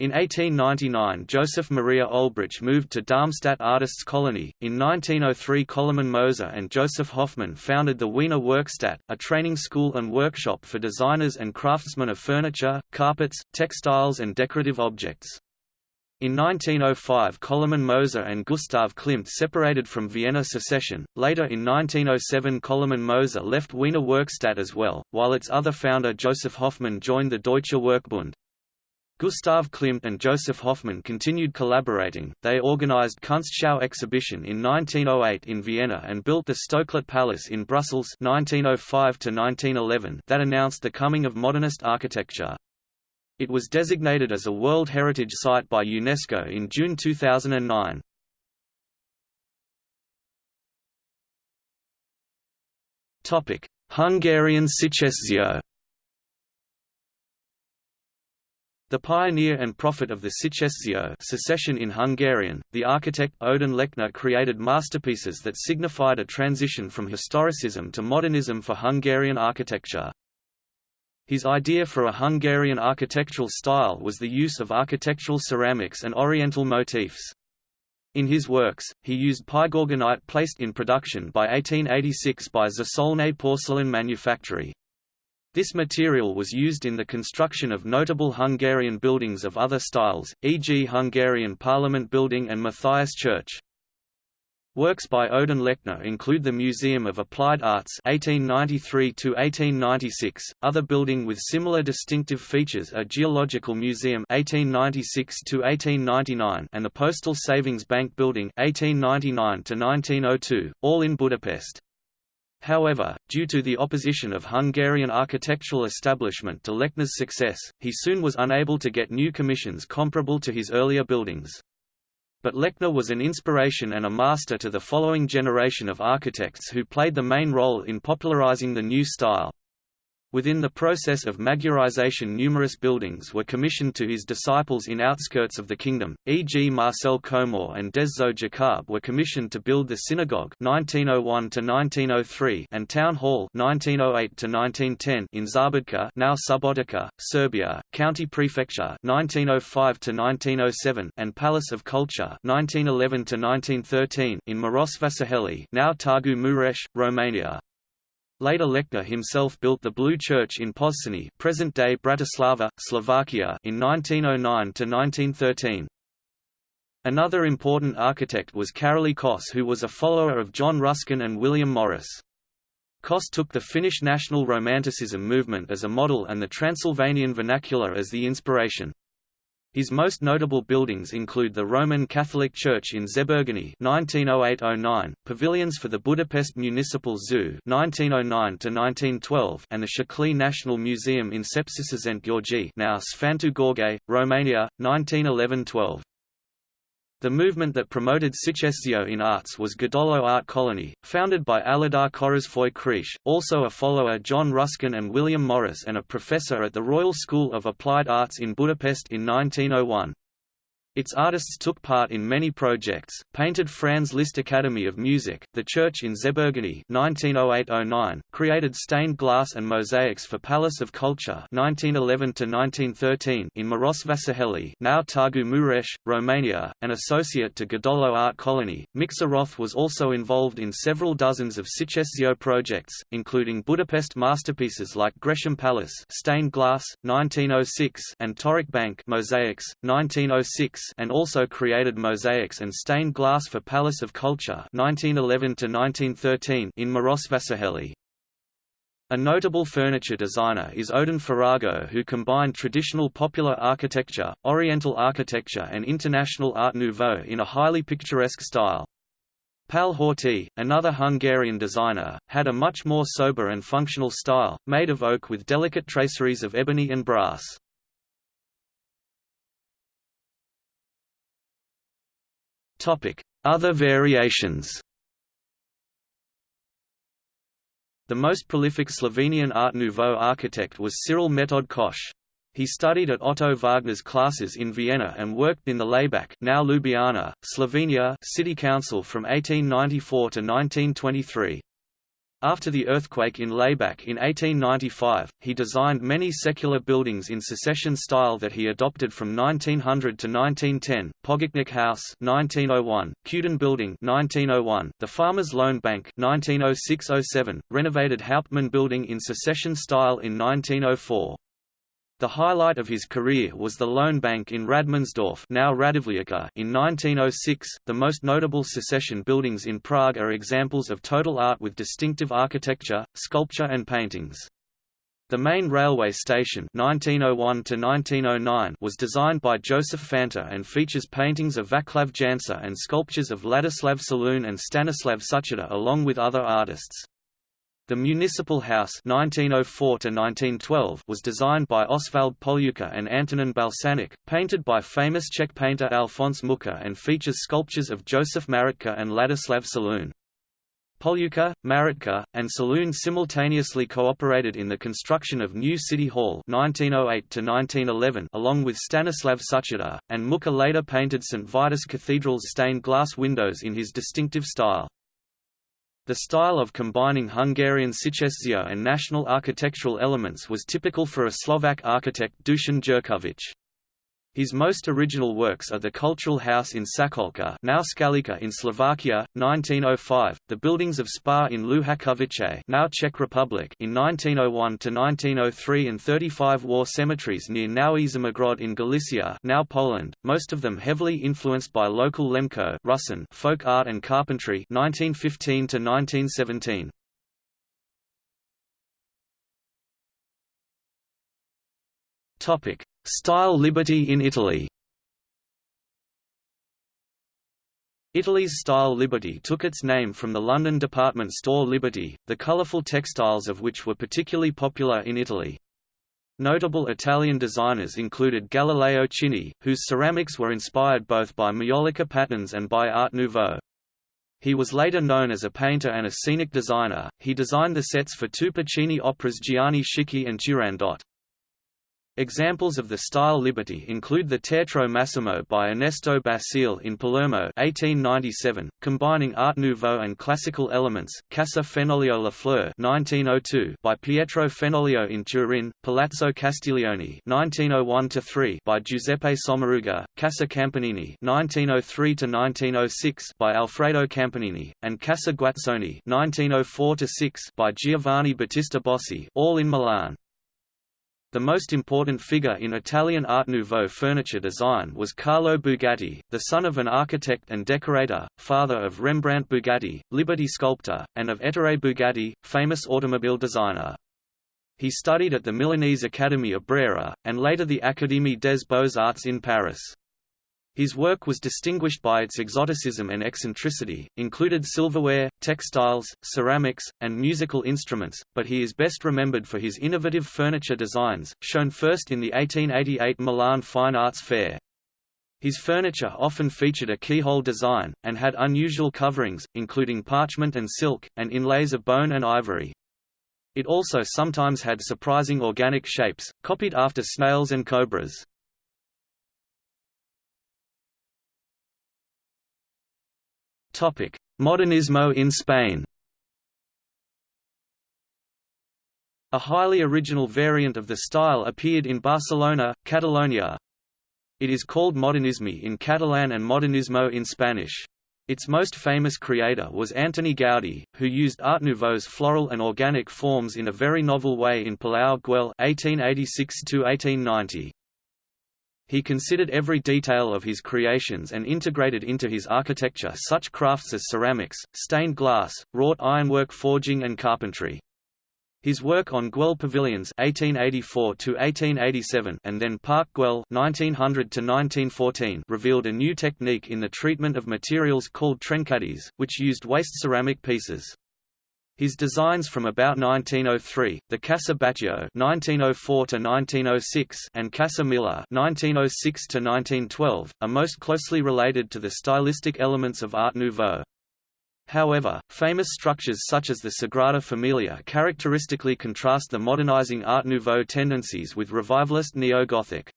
In 1899 Joseph Maria Olbrich moved to Darmstadt Artists Colony. In 1903 Koloman Moser and Josef Hoffmann founded the Wiener Werkstatt, a training school and workshop for designers and craftsmen of furniture, carpets, textiles and decorative objects. In 1905 Koloman Moser and Gustav Klimt separated from Vienna secession. Later in 1907 Koloman Moser left Wiener Werkstatt as well, while its other founder Josef Hoffmann joined the Deutsche Werkbund. Gustav Klimt and Josef Hoffmann continued collaborating. They organized Kunstschau exhibition in 1908 in Vienna and built the Stoklet Palace in Brussels 1905 1911 that announced the coming of modernist architecture. It was designated as a World Heritage Site by UNESCO in June 2009. Topic: Hungarian Szecesszió The pioneer and prophet of the Szecesszió secession in Hungarian, the architect Ödön Lechner created masterpieces that signified a transition from historicism to modernism for Hungarian architecture. His idea for a Hungarian architectural style was the use of architectural ceramics and oriental motifs. In his works, he used pyrogranite placed in production by 1886 by Zsolnay porcelain manufactory. This material was used in the construction of notable Hungarian buildings of other styles, e.g. Hungarian Parliament Building and Matthias Church. Works by Ödön Lechner include the Museum of Applied Arts 1893–1896, other building with similar distinctive features are Geological Museum 1896–1899 and the Postal Savings Bank Building 1899–1902, all in Budapest. However, due to the opposition of Hungarian architectural establishment to Lechner's success, he soon was unable to get new commissions comparable to his earlier buildings. But Lechner was an inspiration and a master to the following generation of architects who played the main role in popularizing the new style. Within the process of Magyarization numerous buildings were commissioned to his disciples in outskirts of the kingdom, e.g. Marcell Komor and Dezső Jakab were commissioned to build the synagogue 1901 and town hall 1908 in Szabadka now Subotica, Serbia, county prefecture 1905 and Palace of Culture 1911 in Marosvasarhely now Targu Mureș, Romania. Later Lechner himself built the Blue Church in Pozsony present-day Bratislava, Slovakia in 1909–1913. Another important architect was Karoly Kos who was a follower of John Ruskin and William Morris. Kos took the Finnish national romanticism movement as a model and the Transylvanian vernacular as the inspiration. His most notable buildings include the Roman Catholic Church in Zebegény (1908–09), pavilions for the Budapest Municipal Zoo (1909–1912), and the Szekely National Museum in Sepsiszent György, now Sfântu Gheorghe, Romania, 1911–12. The movement that promoted Szecesszió in arts was Gödöllő Art Colony, founded by Aladar Körösfői-Kriesch, also a follower John Ruskin and William Morris and a professor at the Royal School of Applied Arts in Budapest in 1901. Its artists took part in many projects, painted Franz Liszt Academy of Music, the church in Zebegény 1908–09, created stained glass and mosaics for Palace of Culture 1911–1913 in Marosvasarhely now Targu Mureș, Romania, an associate to Gödöllő Art Colony. Miksa Róth was also involved in several dozens of Szecesszió projects, including Budapest masterpieces like Gresham Palace stained glass, 1906 and Torok Bank mosaics, 1906 and also created mosaics and stained glass for Palace of Culture 1911 in Marosvasarhely. A notable furniture designer is Ödön Faragó who combined traditional popular architecture, Oriental architecture and international Art Nouveau in a highly picturesque style. Pál Horti, another Hungarian designer, had a much more sober and functional style, made of oak with delicate traceries of ebony and brass. Other variations The most prolific Slovenian Art Nouveau architect was Cyril Metod Koch. He studied at Otto Wagner's classes in Vienna and worked in the Laibach now Ljubljana, Slovenia city council from 1894 to 1923. After the earthquake in Laibach in 1895, he designed many secular buildings in secession style that he adopted from 1900 to 1910, Pogačnik House 1901, Kuden Building 1901, the Farmers Loan Bank 1906–07, renovated Hauptmann Building in secession style in 1904. The highlight of his career was the Loan Bank in Radmannsdorf now in 1906. The most notable secession buildings in Prague are examples of total art with distinctive architecture, sculpture and paintings. The main railway station 1901 -1909 was designed by Joseph Fanta and features paintings of Vaclav Jansa and sculptures of Ladislav Šaloun and Stanislav Sucharda along with other artists. The Municipal House 1904 was designed by Osvald Polívka and Antonin Balšánek, painted by famous Czech painter Alphonse Mucha and features sculptures of Joseph Mařatka and Ladislav Šaloun. Polívka, Mařatka, and Šaloun simultaneously cooperated in the construction of New City Hall 1908 along with Stanislav Sucharda, and Mucha later painted St. Vitus Cathedral's stained glass windows in his distinctive style. The style of combining Hungarian Szecesszió and national architectural elements was typical for a Slovak architect Dušan Jurković. His most original works are the Cultural House in Szakolca now Skalica in Slovakia, 1905, the buildings of Spa in Luhačovice now Czech Republic in 1901–1903 and 35 war cemeteries near Nowy Żmigród in Galicia now Poland, most of them heavily influenced by local Lemko Rusin folk art and carpentry 1915–1917. Topic Style liberty in Italy Italy's style Liberty took its name from the London department store Liberty, the colourful textiles of which were particularly popular in Italy. Notable Italian designers included Galileo Chini, whose ceramics were inspired both by Maiolica patterns and by Art Nouveau. He was later known as a painter and a scenic designer. He designed the sets for two Puccini operas Gianni Schicchi and Turandot. Examples of the style Liberty include the Teatro Massimo by Ernesto Basile in Palermo 1897, combining Art Nouveau and classical elements, Casa Fenoglio La Fleur 1902 by Pietro Fenoglio in Turin, Palazzo Castiglione 1901 by Giuseppe Sommaruga, Casa Campanini 1903–1906 by Alfredo Campanini, and Casa Guazzoni 1904 by Giovanni Battista Bossi all in Milan. The most important figure in Italian Art Nouveau furniture design was Carlo Bugatti, the son of an architect and decorator, father of Rembrandt Bugatti, Liberty sculptor, and of Ettore Bugatti, famous automobile designer. He studied at the Milanese Academy of Brera, and later the Académie des Beaux-Arts in Paris. His work was distinguished by its exoticism and eccentricity, included silverware, textiles, ceramics, and musical instruments, but he is best remembered for his innovative furniture designs, shown first in the 1888 Milan Fine Arts Fair. His furniture often featured a keyhole design, and had unusual coverings, including parchment and silk, and inlays of bone and ivory. It also sometimes had surprising organic shapes, copied after snails and cobras. Modernismo in Spain A highly original variant of the style appeared in Barcelona, Catalonia. It is called Modernisme in Catalan and Modernismo in Spanish. Its most famous creator was Antoni Gaudí, who used Art Nouveau's floral and organic forms in a very novel way in Palau Güell 1886 he considered every detail of his creations and integrated into his architecture such crafts as ceramics, stained glass, wrought ironwork forging and carpentry. His work on Güell pavilions (1884–1887) and then Park Güell (1900–1914) revealed a new technique in the treatment of materials called trencadís, which used waste ceramic pieces. His designs from about 1903, the Casa Batlló (1904–1906) and Casa Milà (1906–1912), are most closely related to the stylistic elements of Art Nouveau. However, famous structures such as the Sagrada Familia characteristically contrast the modernizing Art Nouveau tendencies with revivalist neo-Gothic.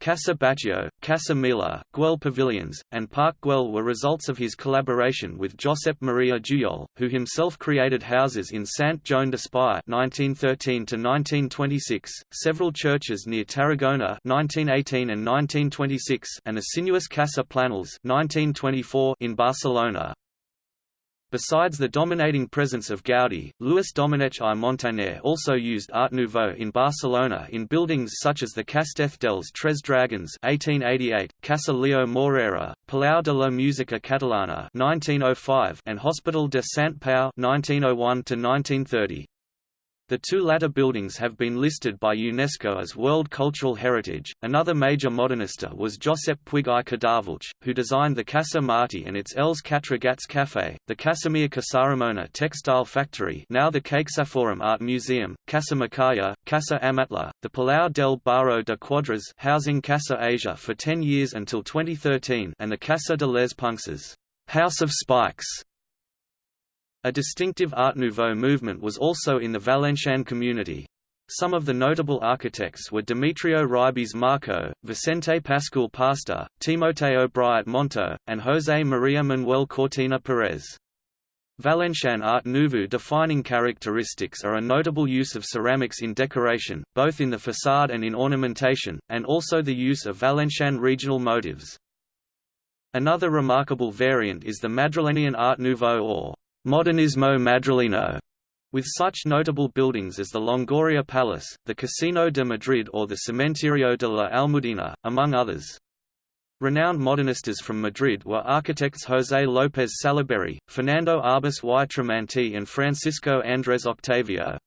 Casa Batlló, Casa Mila, Güell Pavilions, and Park Güell were results of his collaboration with Josep Maria Jujol, who himself created houses in Sant Joan d'Espí (1913–1926), several churches near Tarragona (1918 and 1926), and a sinuous Casa Planells (1924) in Barcelona. Besides the dominating presence of Gaudí, Luis Domènech i Montaner also used Art Nouveau in Barcelona in buildings such as the Castell dels Tres Dragons 1888, Casa Lleó Morera, Palau de la Música Catalana 1905, and Hospital de Sant Pau 1901 1930. The two latter buildings have been listed by UNESCO as World Cultural Heritage. Another major modernista was Josep Puig i Cadafalch, who designed the Casa Martí and its Els Quatre Gats Café, the Casamia Casaramona Textile Factory, now the CaixaForum Art Museum, Casa Macaya, Casa Amatller, the Palau del Baró de Quadras, housing Casa Asia for 10 years until 2013, and the Casa de les Punxes, House of Spikes, a distinctive Art Nouveau movement was also in the Valencian community. Some of the notable architects were Demetrio Ribes Marco, Vicente Pascual Pastor, Timoteo Briet Montaud, and José María Manuel Cortina Pérez. Valencian Art Nouveau defining characteristics are a notable use of ceramics in decoration, both in the facade and in ornamentation, and also the use of Valencian regional motifs. Another remarkable variant is the Madrilenian Art Nouveau or Modernismo Madrileno, with such notable buildings as the Longoria Palace, the Casino de Madrid or the Cementerio de la Almudena, among others. Renowned modernistas from Madrid were architects José López Salaberry, Fernando Arbós y Tremanti and Francisco Andrés Octavio.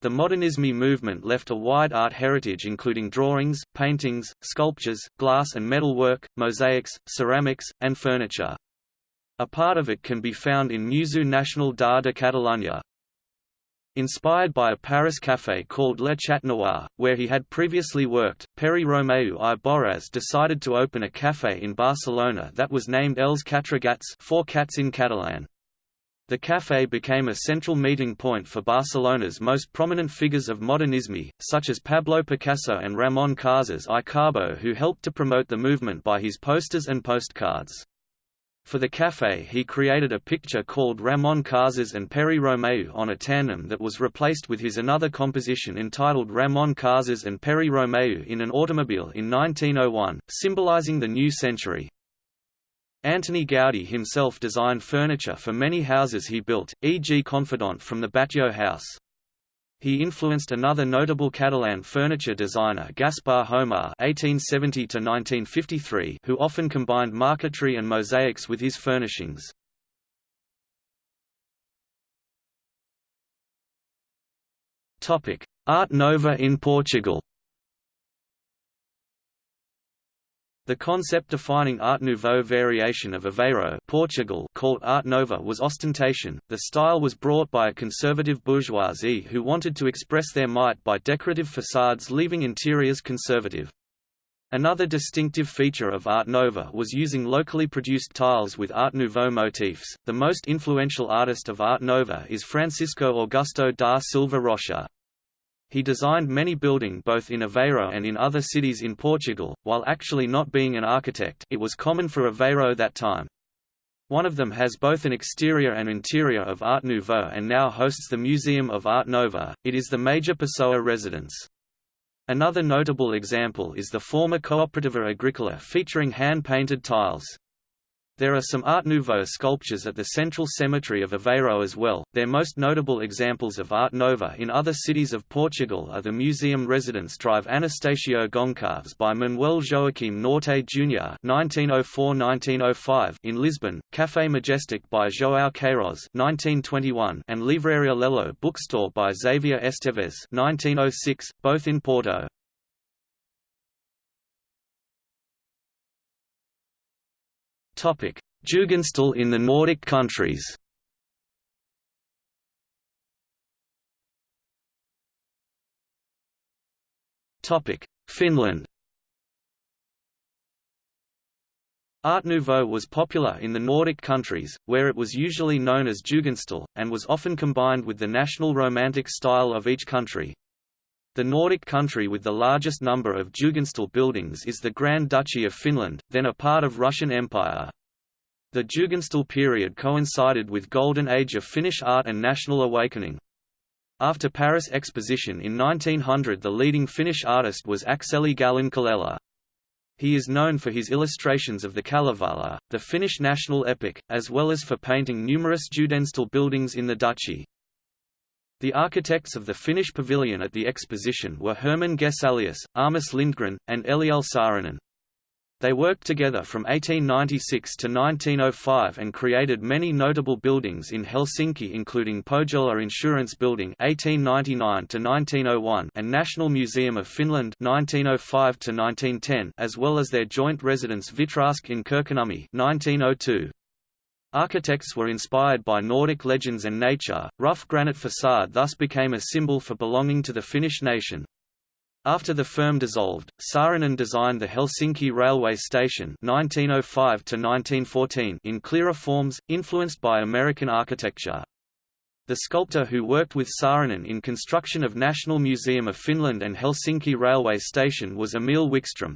The Modernisme movement left a wide art heritage including drawings, paintings, sculptures, glass and metal work, mosaics, ceramics, and furniture. A part of it can be found in Museu Nacional d'Art de Catalunya. Inspired by a Paris café called Le Chat Noir, where he had previously worked, Pere Romeu i Borràs decided to open a café in Barcelona that was named Els Quatre Gats four cats in Catalan. The café became a central meeting point for Barcelona's most prominent figures of modernisme, such as Pablo Picasso and Ramon Casas i Carbó who helped to promote the movement by his posters and postcards. For the café he created a picture called Ramon Casas and Pere Romeu on a tandem that was replaced with his another composition entitled Ramon Casas and Pere Romeu in an automobile in 1901, symbolizing the new century. Antoni Gaudí himself designed furniture for many houses he built, e.g. Confidant from the Batlló house. He influenced another notable Catalan furniture designer Gaspar Homar (1870–1953), who often combined marquetry and mosaics with his furnishings. Topic: Art Nouveau in Portugal. The concept defining Art Nouveau variation of Aveiro Portugal called Art Nova was ostentation. The style was brought by a conservative bourgeoisie who wanted to express their might by decorative facades leaving interiors conservative. Another distinctive feature of Art Nova was using locally produced tiles with Art Nouveau motifs. The most influential artist of Art Nova is Francisco Augusto da Silva Rocha. He designed many building both in Aveiro and in other cities in Portugal, while actually not being an architect it was common for Aveiro that time. One of them has both an exterior and interior of Art Nouveau and now hosts the Museum of Art Nova, it is the major Pessoa residence. Another notable example is the former Cooperativa Agricola featuring hand-painted tiles. There are some Art Nouveau sculptures at the central cemetery of Aveiro as well. Their most notable examples of Art Nouveau in other cities of Portugal are the Museum Residence Drive Anastácio Gonçalves by Manuel Joaquim Norte Jr. (1904–1905) in Lisbon, Café Majestic by João Queiroz (1921), and Livraria Lello bookstore by Xavier Esteves (1906), both in Porto. Jugendstil in the Nordic countries. Finland. Art Nouveau was popular in the Nordic countries, where it was usually known as Jugendstil, and was often combined with the national Romantic style of each country. The Nordic country with the largest number of Jugendstil buildings is the Grand Duchy of Finland, then a part of Russian Empire. The Jugendstil period coincided with Golden Age of Finnish art and national awakening. After Paris Exposition in 1900 the leading Finnish artist was Akseli Gallen-Kallela. He is known for his illustrations of the Kalevala, the Finnish national epic, as well as for painting numerous Jugendstil buildings in the duchy. The architects of the Finnish pavilion at the exposition were Herman Gesellius, Armas Lindgren, and Eliel Saarinen. They worked together from 1896 to 1905 and created many notable buildings in Helsinki including Pohjola Insurance Building 1899 to 1901 and National Museum of Finland 1905 to 1910 as well as their joint residence Hvitträsk in Kirkkonummi 1902. Architects were inspired by Nordic legends and nature, rough granite facade thus became a symbol for belonging to the Finnish nation. After the firm dissolved, Saarinen designed the Helsinki railway station 1905 in clearer forms, influenced by American architecture. The sculptor who worked with Saarinen in construction of National Museum of Finland and Helsinki railway station was Emil Wikström.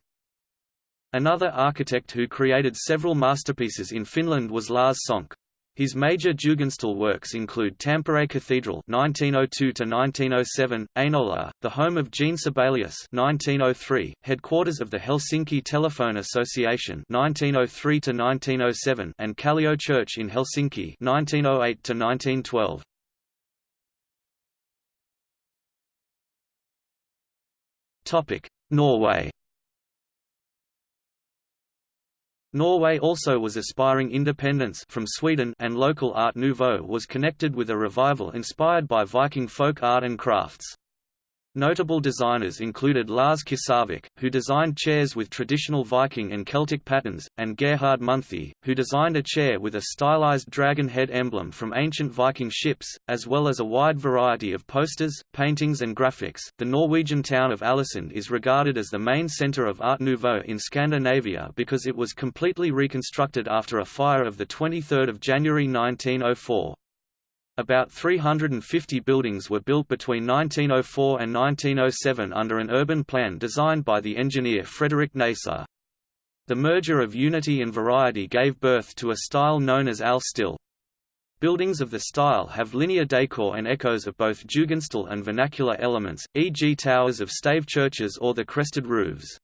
Another architect who created several masterpieces in Finland was Lars Sonck. His major Jugendstil works include Tampere Cathedral (1902–1907), Ainola, the home of Jean Sibelius (1903), headquarters of the Helsinki Telephone Association (1903–1907), and Kallio Church in Helsinki (1908–1912). Topic: Norway. Norway also was aspiring independence from Sweden and local Art Nouveau was connected with a revival inspired by Viking folk art and crafts. Notable designers included Lars Kinsarvik, who designed chairs with traditional Viking and Celtic patterns, and Gerhard Munthe, who designed a chair with a stylized dragon head emblem from ancient Viking ships, as well as a wide variety of posters, paintings, and graphics. The Norwegian town of Ålesund is regarded as the main center of Art Nouveau in Scandinavia because it was completely reconstructed after a fire of 23 January 1904. About 350 buildings were built between 1904 and 1907 under an urban plan designed by the engineer Frederick Neisser. The merger of unity and variety gave birth to a style known as Al-Stil. Buildings of the style have linear decor and echoes of both Jugendstil and vernacular elements, e.g. towers of stave churches or the crested roofs.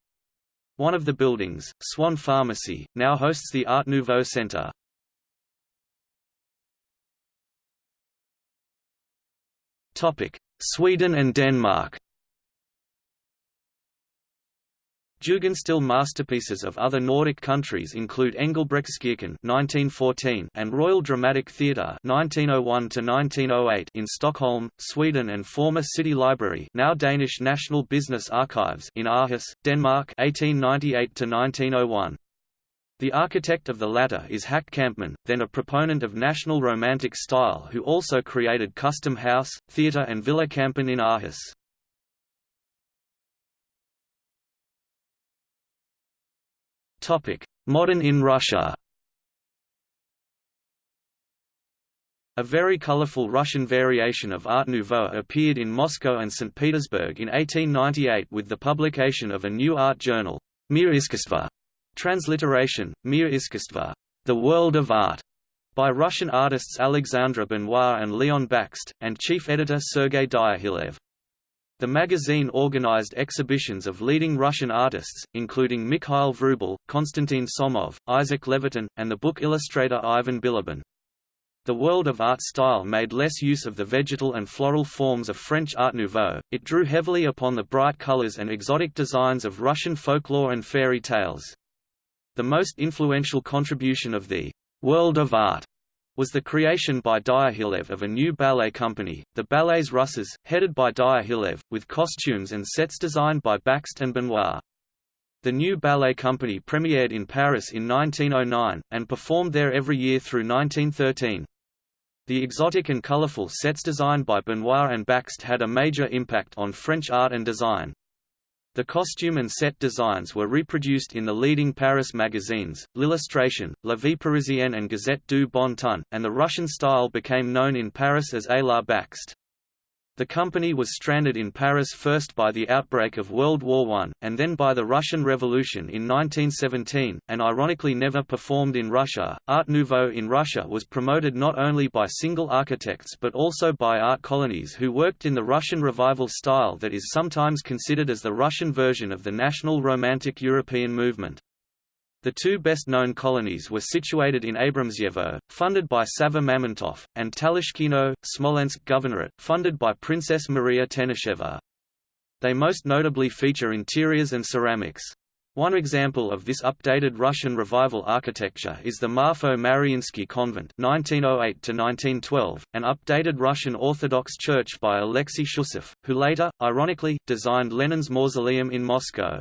One of the buildings, Swan Pharmacy, now hosts the Art Nouveau Center. Sweden and Denmark Jugendstil masterpieces of other Nordic countries include Engelbrechtskirken (1914) and Royal Dramatic Theatre (1901–1908) in Stockholm, Sweden, and former City Library (now Danish National Business Archives) in Aarhus, Denmark (1898–1901). The architect of the latter is Hack Kampmann, then a proponent of National Romantic style who also created Custom House, Theatre and Villa Kampen in Aarhus. Modern in Russia A very colorful Russian variation of Art Nouveau appeared in Moscow and St. Petersburg in 1898 with the publication of a new art journal, Mir Iskusstva, Transliteration, Mir Iskusstva, The World of Art, by Russian artists Alexandre Benois and Leon Bakst, and chief editor Sergei Diaghilev. The magazine organized exhibitions of leading Russian artists, including Mikhail Vrubel, Konstantin Somov, Isaac Levitan, and the book illustrator Ivan Bilibin. The world of art style made less use of the vegetal and floral forms of French Art Nouveau, it drew heavily upon the bright colors and exotic designs of Russian folklore and fairy tales. The most influential contribution of the world of art was the creation by Diaghilev of a new ballet company, the Ballets Russes, headed by Diaghilev, with costumes and sets designed by Bakst and Benois. The new ballet company premiered in Paris in 1909, and performed there every year through 1913. The exotic and colorful sets designed by Benois and Bakst had a major impact on French art and design. The costume and set designs were reproduced in the leading Paris magazines, L'Illustration, La Vie Parisienne and Gazette du Bon Ton, and the Russian style became known in Paris as A la Bakst. The company was stranded in Paris first by the outbreak of World War I, and then by the Russian Revolution in 1917, and ironically never performed in Russia. Art Nouveau in Russia was promoted not only by single architects but also by art colonies who worked in the Russian revival style that is sometimes considered as the Russian version of the national Romantic European movement. The two best-known colonies were situated in Abramtsevo, funded by Sava Mamontov, and Talashkino, Smolensk Governorate, funded by Princess Maria Tenisheva. They most notably feature interiors and ceramics. One example of this updated Russian revival architecture is the Marfo-Mariinsky Convent 1908 an updated Russian Orthodox church by Alexei Shchusev, who later, ironically, designed Lenin's mausoleum in Moscow.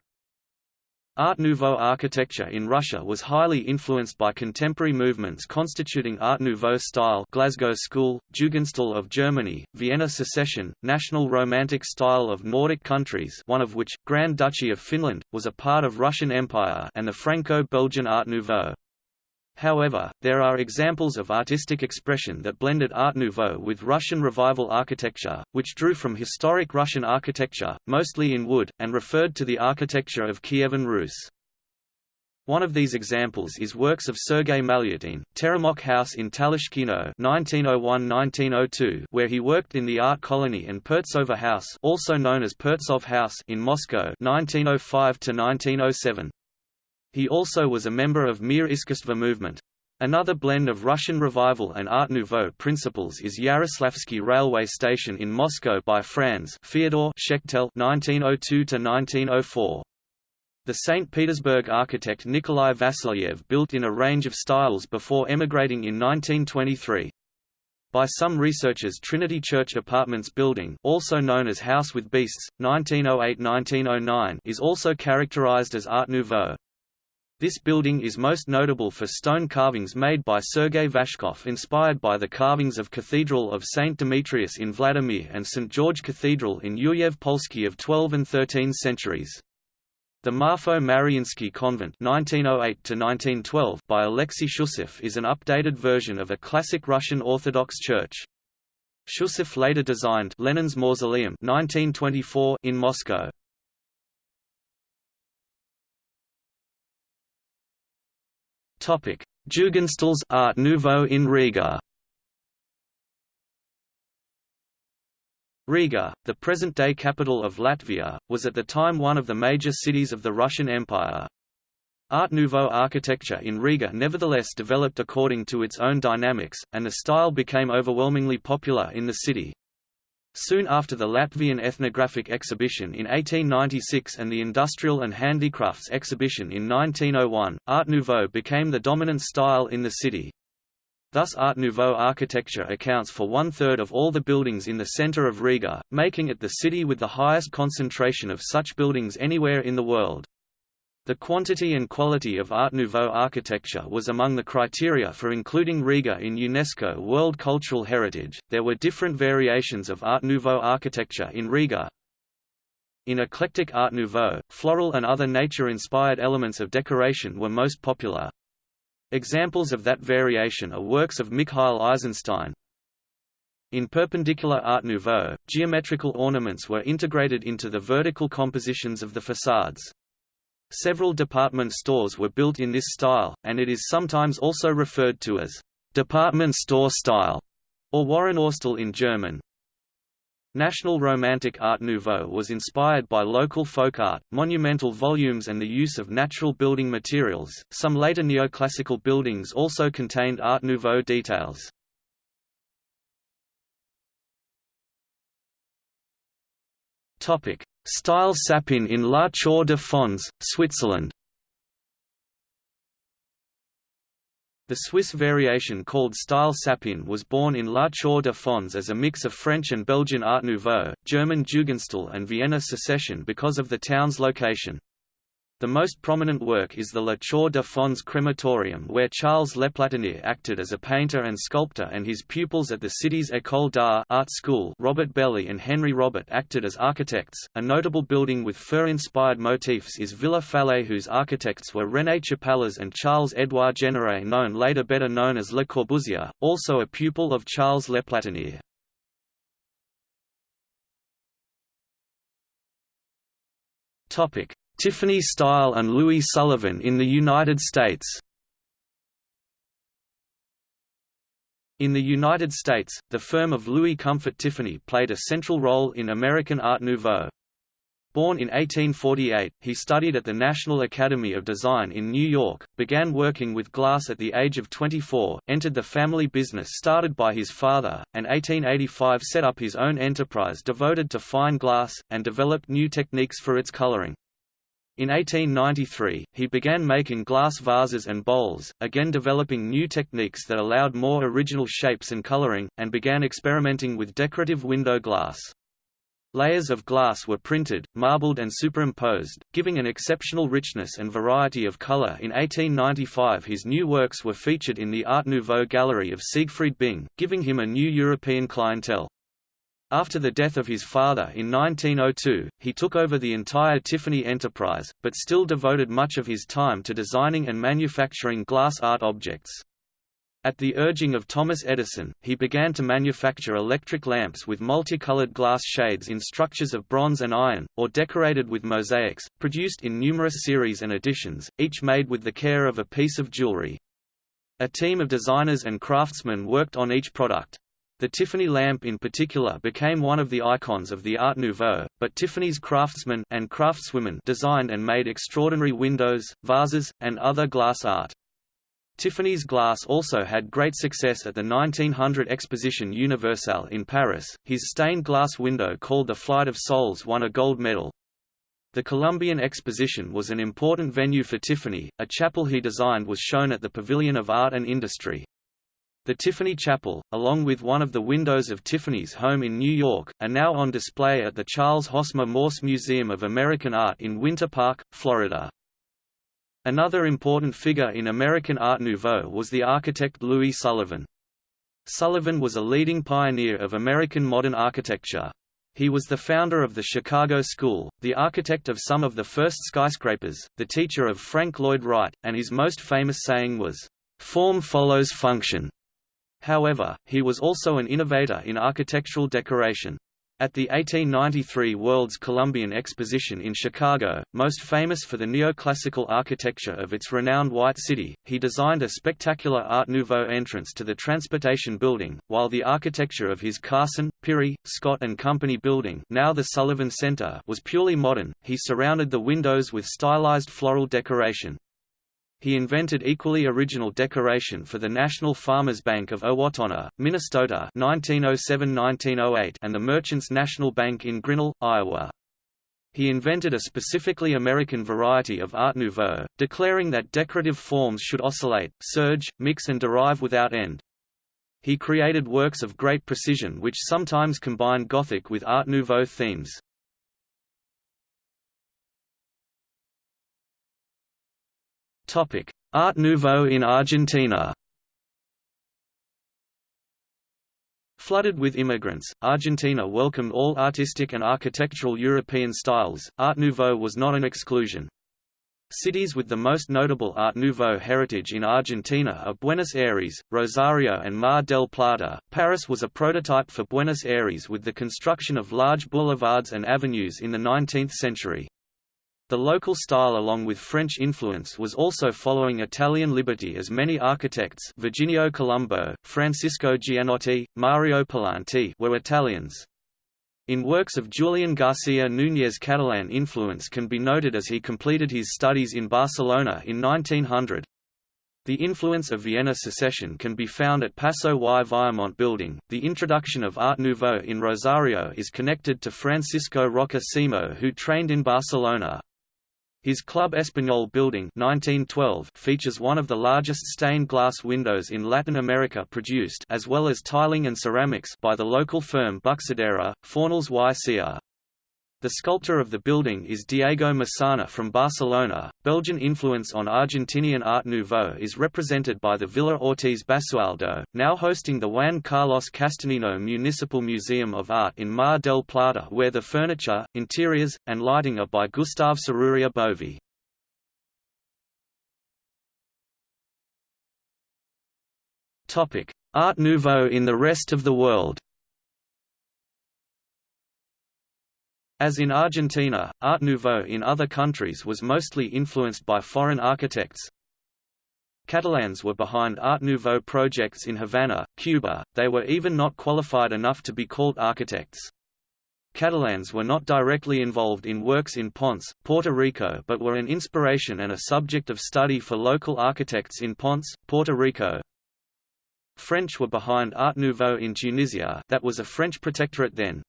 Art Nouveau architecture in Russia was highly influenced by contemporary movements constituting Art Nouveau style Glasgow School, Jugendstil of Germany, Vienna Secession, National Romantic style of Nordic countries one of which, Grand Duchy of Finland, was a part of Russian Empire and the Franco-Belgian Art Nouveau. However, there are examples of artistic expression that blended Art Nouveau with Russian Revival architecture, which drew from historic Russian architecture, mostly in wood, and referred to the architecture of Kievan Rus. One of these examples is works of Sergei Malyutin, Teremok House in Talashkino 1901–1902 where he worked in the art colony and Pertsovo House also known as Pertsov House in Moscow 1905–1907. He also was a member of Mir Iskusstva movement. Another blend of Russian revival and Art Nouveau principles is Yaroslavsky railway station in Moscow by Franz Fyodor Schechtel (1902–1904). The St. Petersburg architect Nikolai Vasilyev built in a range of styles before emigrating in 1923. By some researchers Trinity Church Apartments building also known as House with Beasts, 1908–1909 is also characterized as Art Nouveau. This building is most notable for stone carvings made by Sergei Vashkov inspired by the carvings of Cathedral of St. Demetrius in Vladimir and St. George Cathedral in Yuryev Polsky of 12 and 13 centuries. The Marfo Mariinsky Convent 1908 by Alexei Shchusev is an updated version of a classic Russian Orthodox church. Shchusev later designed Lenin's Mausoleum 1924 in Moscow. Topic: Jugendstil's Art Nouveau in Riga. Riga, the present-day capital of Latvia, was at the time one of the major cities of the Russian Empire. Art Nouveau architecture in Riga nevertheless developed according to its own dynamics, and the style became overwhelmingly popular in the city. Soon after the Latvian Ethnographic Exhibition in 1896 and the Industrial and Handicrafts Exhibition in 1901, Art Nouveau became the dominant style in the city. Thus Art Nouveau architecture accounts for one-third of all the buildings in the center of Riga, making it the city with the highest concentration of such buildings anywhere in the world. The quantity and quality of Art Nouveau architecture was among the criteria for including Riga in UNESCO World Cultural Heritage. There were different variations of Art Nouveau architecture in Riga. In eclectic Art Nouveau, floral and other nature-inspired elements of decoration were most popular. Examples of that variation are works of Mikhail Eisenstein. In perpendicular Art Nouveau, geometrical ornaments were integrated into the vertical compositions of the facades. Several department stores were built in this style, and it is sometimes also referred to as department store style, or Warenhausstil in German. National Romantic Art Nouveau was inspired by local folk art, monumental volumes and the use of natural building materials. Some later neoclassical buildings also contained Art Nouveau details. Topic: Style Sapin in La Chaux-de-Fonds, Switzerland The Swiss variation called Style Sapin was born in La Chaux-de-Fonds as a mix of French and Belgian Art Nouveau, German Jugendstil and Vienna Secession because of the town's location. The most prominent work is the La Chaux-de-Fonds crematorium where Charles L'Eplattenier acted as a painter and sculptor and his pupils at the city's École d'Art art school Robert Belli and Henry Robert acted as architects. A notable building with fir-inspired motifs is Villa Fallet whose architects were René Chapallaz and Charles-Édouard Jeanneret known later better known as Le Corbusier, also a pupil of Charles L'Eplattenier. Topic: Tiffany Style and Louis Sullivan in the United States In the United States, the firm of Louis Comfort Tiffany played a central role in American Art Nouveau. Born in 1848, he studied at the National Academy of Design in New York, began working with glass at the age of 24, entered the family business started by his father, and 1885 set up his own enterprise devoted to fine glass, and developed new techniques for its coloring. In 1893, he began making glass vases and bowls, again developing new techniques that allowed more original shapes and coloring, and began experimenting with decorative window glass. Layers of glass were printed, marbled and superimposed, giving an exceptional richness and variety of color. In 1895 his new works were featured in the Art Nouveau gallery of Siegfried Bing, giving him a new European clientele. After the death of his father in 1902, he took over the entire Tiffany enterprise, but still devoted much of his time to designing and manufacturing glass art objects. At the urging of Thomas Edison, he began to manufacture electric lamps with multicolored glass shades in structures of bronze and iron, or decorated with mosaics, produced in numerous series and editions, each made with the care of a piece of jewelry. A team of designers and craftsmen worked on each product. The Tiffany lamp in particular became one of the icons of the Art Nouveau, but Tiffany's craftsmen and craftswomen designed and made extraordinary windows, vases, and other glass art. Tiffany's glass also had great success at the 1900 Exposition Universelle in Paris. His stained glass window called The Flight of Souls won a gold medal. The Columbian Exposition was an important venue for Tiffany. A chapel he designed was shown at the Pavilion of Art and Industry. The Tiffany Chapel, along with one of the windows of Tiffany's home in New York, are now on display at the Charles Hosmer Morse Museum of American Art in Winter Park, Florida. Another important figure in American Art Nouveau was the architect Louis Sullivan. Sullivan was a leading pioneer of American modern architecture. He was the founder of the Chicago School, the architect of some of the first skyscrapers, the teacher of Frank Lloyd Wright, and his most famous saying was, "'Form follows function'". However, he was also an innovator in architectural decoration. At the 1893 World's Columbian Exposition in Chicago, most famous for the neoclassical architecture of its renowned White City, he designed a spectacular Art Nouveau entrance to the Transportation Building, while the architecture of his Carson, Pirie, Scott and Company building now the Sullivan Center was purely modern, he surrounded the windows with stylized floral decoration. He invented equally original decoration for the National Farmers Bank of Owatonna, Minnesota 1907–1908 and the Merchants National Bank in Grinnell, Iowa. He invented a specifically American variety of Art Nouveau, declaring that decorative forms should oscillate, surge, mix and derive without end. He created works of great precision which sometimes combined Gothic with Art Nouveau themes. Art Nouveau in Argentina Flooded with immigrants, Argentina welcomed all artistic and architectural European styles, Art Nouveau was not an exclusion. Cities with the most notable Art Nouveau heritage in Argentina are Buenos Aires, Rosario and Mar del Plata. Paris was a prototype for Buenos Aires with the construction of large boulevards and avenues in the 19th century. The local style along with French influence was also following Italian liberty as many architects Virginio Colombo, Francisco Gianotti, Mario Palanti were Italians. In works of Julian Garcia Núñez Catalan influence can be noted as he completed his studies in Barcelona in 1900. The influence of Vienna secession can be found at Paso y Viamont building. The introduction of Art Nouveau in Rosario is connected to Francisco Roca Simo who trained in Barcelona. His Club Español building 1912 features one of the largest stained glass windows in Latin America produced as well as tiling and ceramics by the local firm Buxadera, Fornals y Cr. The sculptor of the building is Diego Massana from Barcelona. Belgian influence on Argentinian Art Nouveau is represented by the Villa Ortiz Basualdo, now hosting the Juan Carlos Castagnino Municipal Museum of Art in Mar del Plata where the furniture, interiors, and lighting are by Gustave Serruria Bovy. Art Nouveau in the rest of the world As in Argentina, Art Nouveau in other countries was mostly influenced by foreign architects. Catalans were behind Art Nouveau projects in Havana, Cuba, they were even not qualified enough to be called architects. Catalans were not directly involved in works in Ponce, Puerto Rico but were an inspiration and a subject of study for local architects in Ponce, Puerto Rico. French were behind Art Nouveau in Tunisia that was a French protectorate then.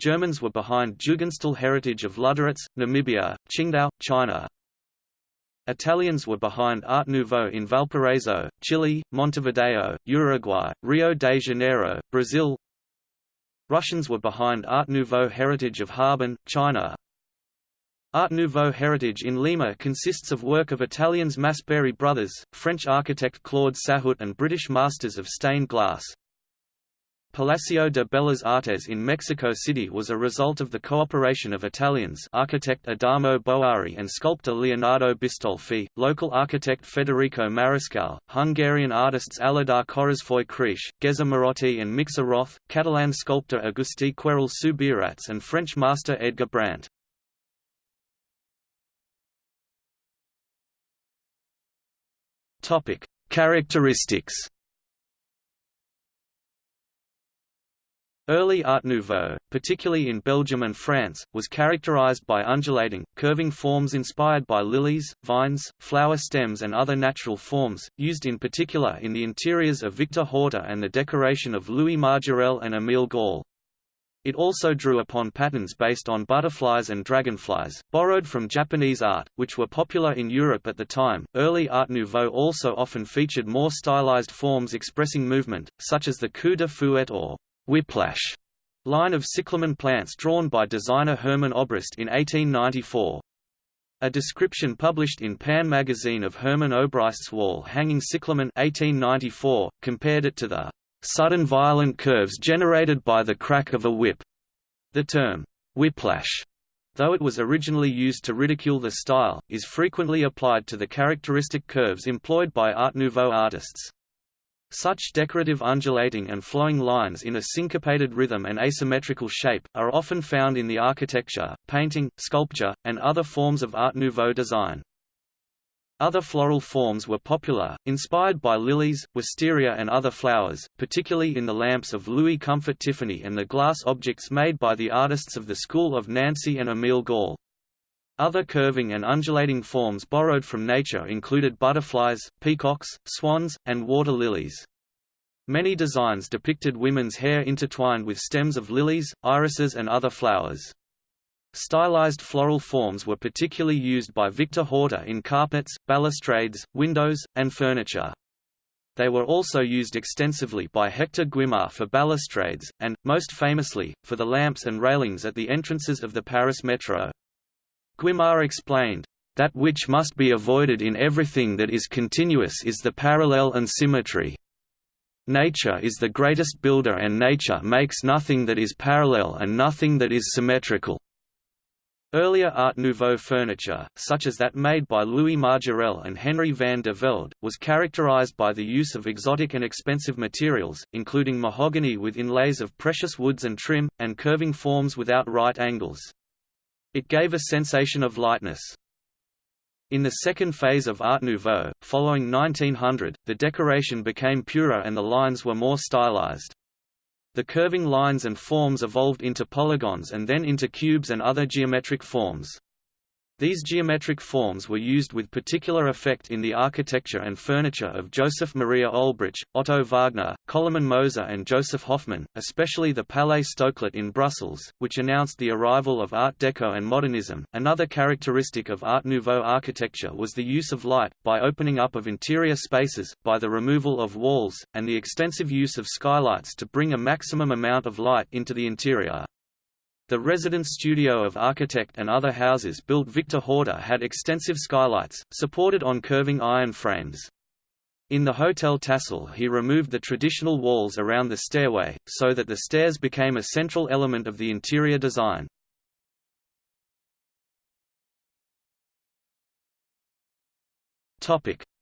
Germans were behind Jugendstil heritage of Lüderitz, Namibia, Qingdao, China. Italians were behind Art Nouveau in Valparaiso, Chile, Montevideo, Uruguay, Rio de Janeiro, Brazil. Russians were behind Art Nouveau heritage of Harbin, China. Art Nouveau heritage in Lima consists of work of Italians Masperi brothers, French architect Claude Sahut and British masters of stained glass. Palacio de Bellas Artes in Mexico City was a result of the cooperation of Italians architect Adamo Boari and sculptor Leonardo Bistolfi, local architect Federico Mariscal, Hungarian artists Aladar Körösfői-Kriesch, Geza Marotti and Miksa Róth, Catalan sculptor Agustí Querol Subirats and French master Edgar Brandt. Characteristics Early Art Nouveau, particularly in Belgium and France, was characterized by undulating, curving forms inspired by lilies, vines, flower stems and other natural forms, used in particular in the interiors of Victor Horta and the decoration of Louis Majorelle and Émile Gallé. It also drew upon patterns based on butterflies and dragonflies, borrowed from Japanese art, which were popular in Europe at the time. Early Art Nouveau also often featured more stylized forms expressing movement, such as the coup de fouet or whiplash line of cyclamen plants drawn by designer Hermann Obrist in 1894. A description published in Pan magazine of Hermann Obrist's wall-hanging cyclamen 1894, compared it to the sudden violent curves generated by the crack of a whip. The term, whiplash, though it was originally used to ridicule the style, is frequently applied to the characteristic curves employed by Art Nouveau artists. Such decorative undulating and flowing lines in a syncopated rhythm and asymmetrical shape, are often found in the architecture, painting, sculpture, and other forms of Art Nouveau design. Other floral forms were popular, inspired by lilies, wisteria and other flowers, particularly in the lamps of Louis Comfort Tiffany and the glass objects made by the artists of the school of Nancy and Émile Gallé. Other curving and undulating forms borrowed from nature included butterflies, peacocks, swans, and water lilies. Many designs depicted women's hair intertwined with stems of lilies, irises and other flowers. Stylized floral forms were particularly used by Victor Horta in carpets, balustrades, windows, and furniture. They were also used extensively by Hector Guimard for balustrades, and, most famously, for the lamps and railings at the entrances of the Paris metro. Guimard explained, "...that which must be avoided in everything that is continuous is the parallel and symmetry. Nature is the greatest builder and nature makes nothing that is parallel and nothing that is symmetrical." Earlier Art Nouveau furniture, such as that made by Louis Majorelle and Henry van de Velde, was characterized by the use of exotic and expensive materials, including mahogany with inlays of precious woods and trim, and curving forms without right angles. It gave a sensation of lightness. In the second phase of Art Nouveau, following 1900, the decoration became purer and the lines were more stylized. The curving lines and forms evolved into polygons and then into cubes and other geometric forms. These geometric forms were used with particular effect in the architecture and furniture of Joseph Maria Olbrich, Otto Wagner, Koloman Moser and Josef Hoffmann, especially the Palais Stoclet in Brussels, which announced the arrival of Art Deco and modernism. Another characteristic of Art Nouveau architecture was the use of light, by opening up of interior spaces, by the removal of walls, and the extensive use of skylights to bring a maximum amount of light into the interior. The residence studio of architect and other houses built Victor Horta had extensive skylights, supported on curving iron frames. In the Hotel Tassel he removed the traditional walls around the stairway, so that the stairs became a central element of the interior design.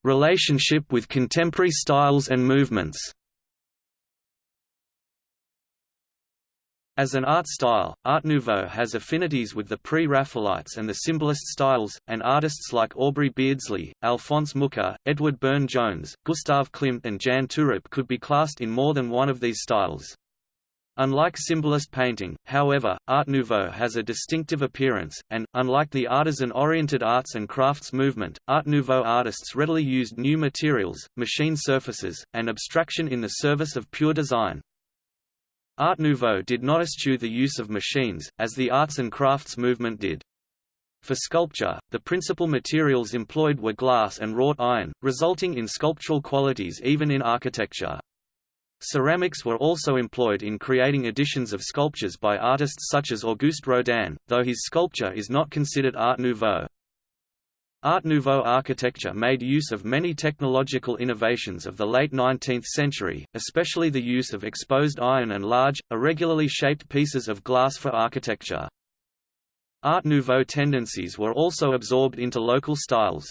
Relationship with contemporary styles and movements As an art style, Art Nouveau has affinities with the Pre-Raphaelites and the Symbolist styles, and artists like Aubrey Beardsley, Alphonse Mucha, Edward Burne-Jones, Gustav Klimt and Jan Toorop could be classed in more than one of these styles. Unlike Symbolist painting, however, Art Nouveau has a distinctive appearance, and, unlike the artisan-oriented arts and crafts movement, Art Nouveau artists readily used new materials, machine surfaces, and abstraction in the service of pure design. Art Nouveau did not eschew the use of machines, as the arts and crafts movement did. For sculpture, the principal materials employed were glass and wrought iron, resulting in sculptural qualities even in architecture. Ceramics were also employed in creating editions of sculptures by artists such as Auguste Rodin, though his sculpture is not considered Art Nouveau. Art Nouveau architecture made use of many technological innovations of the late 19th century, especially the use of exposed iron and large, irregularly shaped pieces of glass for architecture. Art Nouveau tendencies were also absorbed into local styles.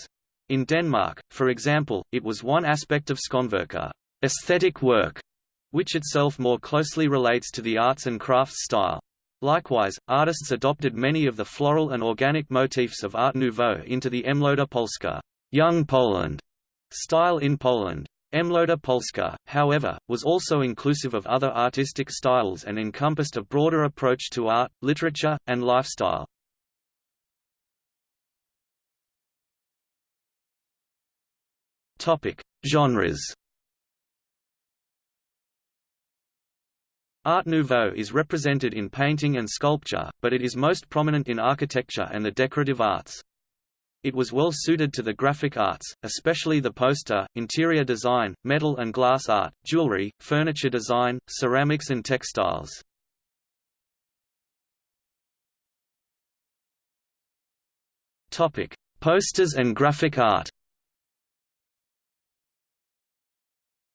In Denmark, for example, it was one aspect of Skønvirke aesthetic work, which itself more closely relates to the arts and crafts style. Likewise, artists adopted many of the floral and organic motifs of Art Nouveau into the Młoda Polska young Poland style in Poland. Młoda Polska, however, was also inclusive of other artistic styles and encompassed a broader approach to art, literature, and lifestyle. Genres Art Nouveau is represented in painting and sculpture, but it is most prominent in architecture and the decorative arts. It was well suited to the graphic arts, especially the poster, interior design, metal and glass art, jewelry, furniture design, ceramics and textiles. Posters and graphic art.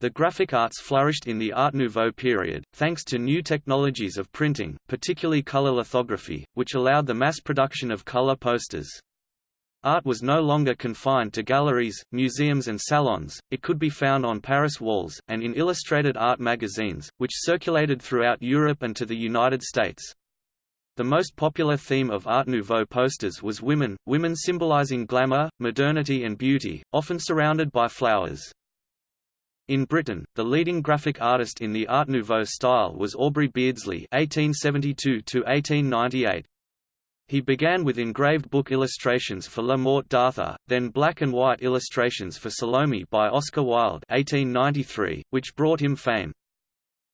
The graphic arts flourished in the Art Nouveau period, thanks to new technologies of printing, particularly color lithography, which allowed the mass production of color posters. Art was no longer confined to galleries, museums and salons, it could be found on Paris walls, and in illustrated art magazines, which circulated throughout Europe and to the United States. The most popular theme of Art Nouveau posters was women, women symbolizing glamour, modernity and beauty, often surrounded by flowers. In Britain, the leading graphic artist in the Art Nouveau style was Aubrey Beardsley (1872–1898). He began with engraved book illustrations for La Morte d'Arthur, then black and white illustrations for Salome by Oscar Wilde (1893), which brought him fame.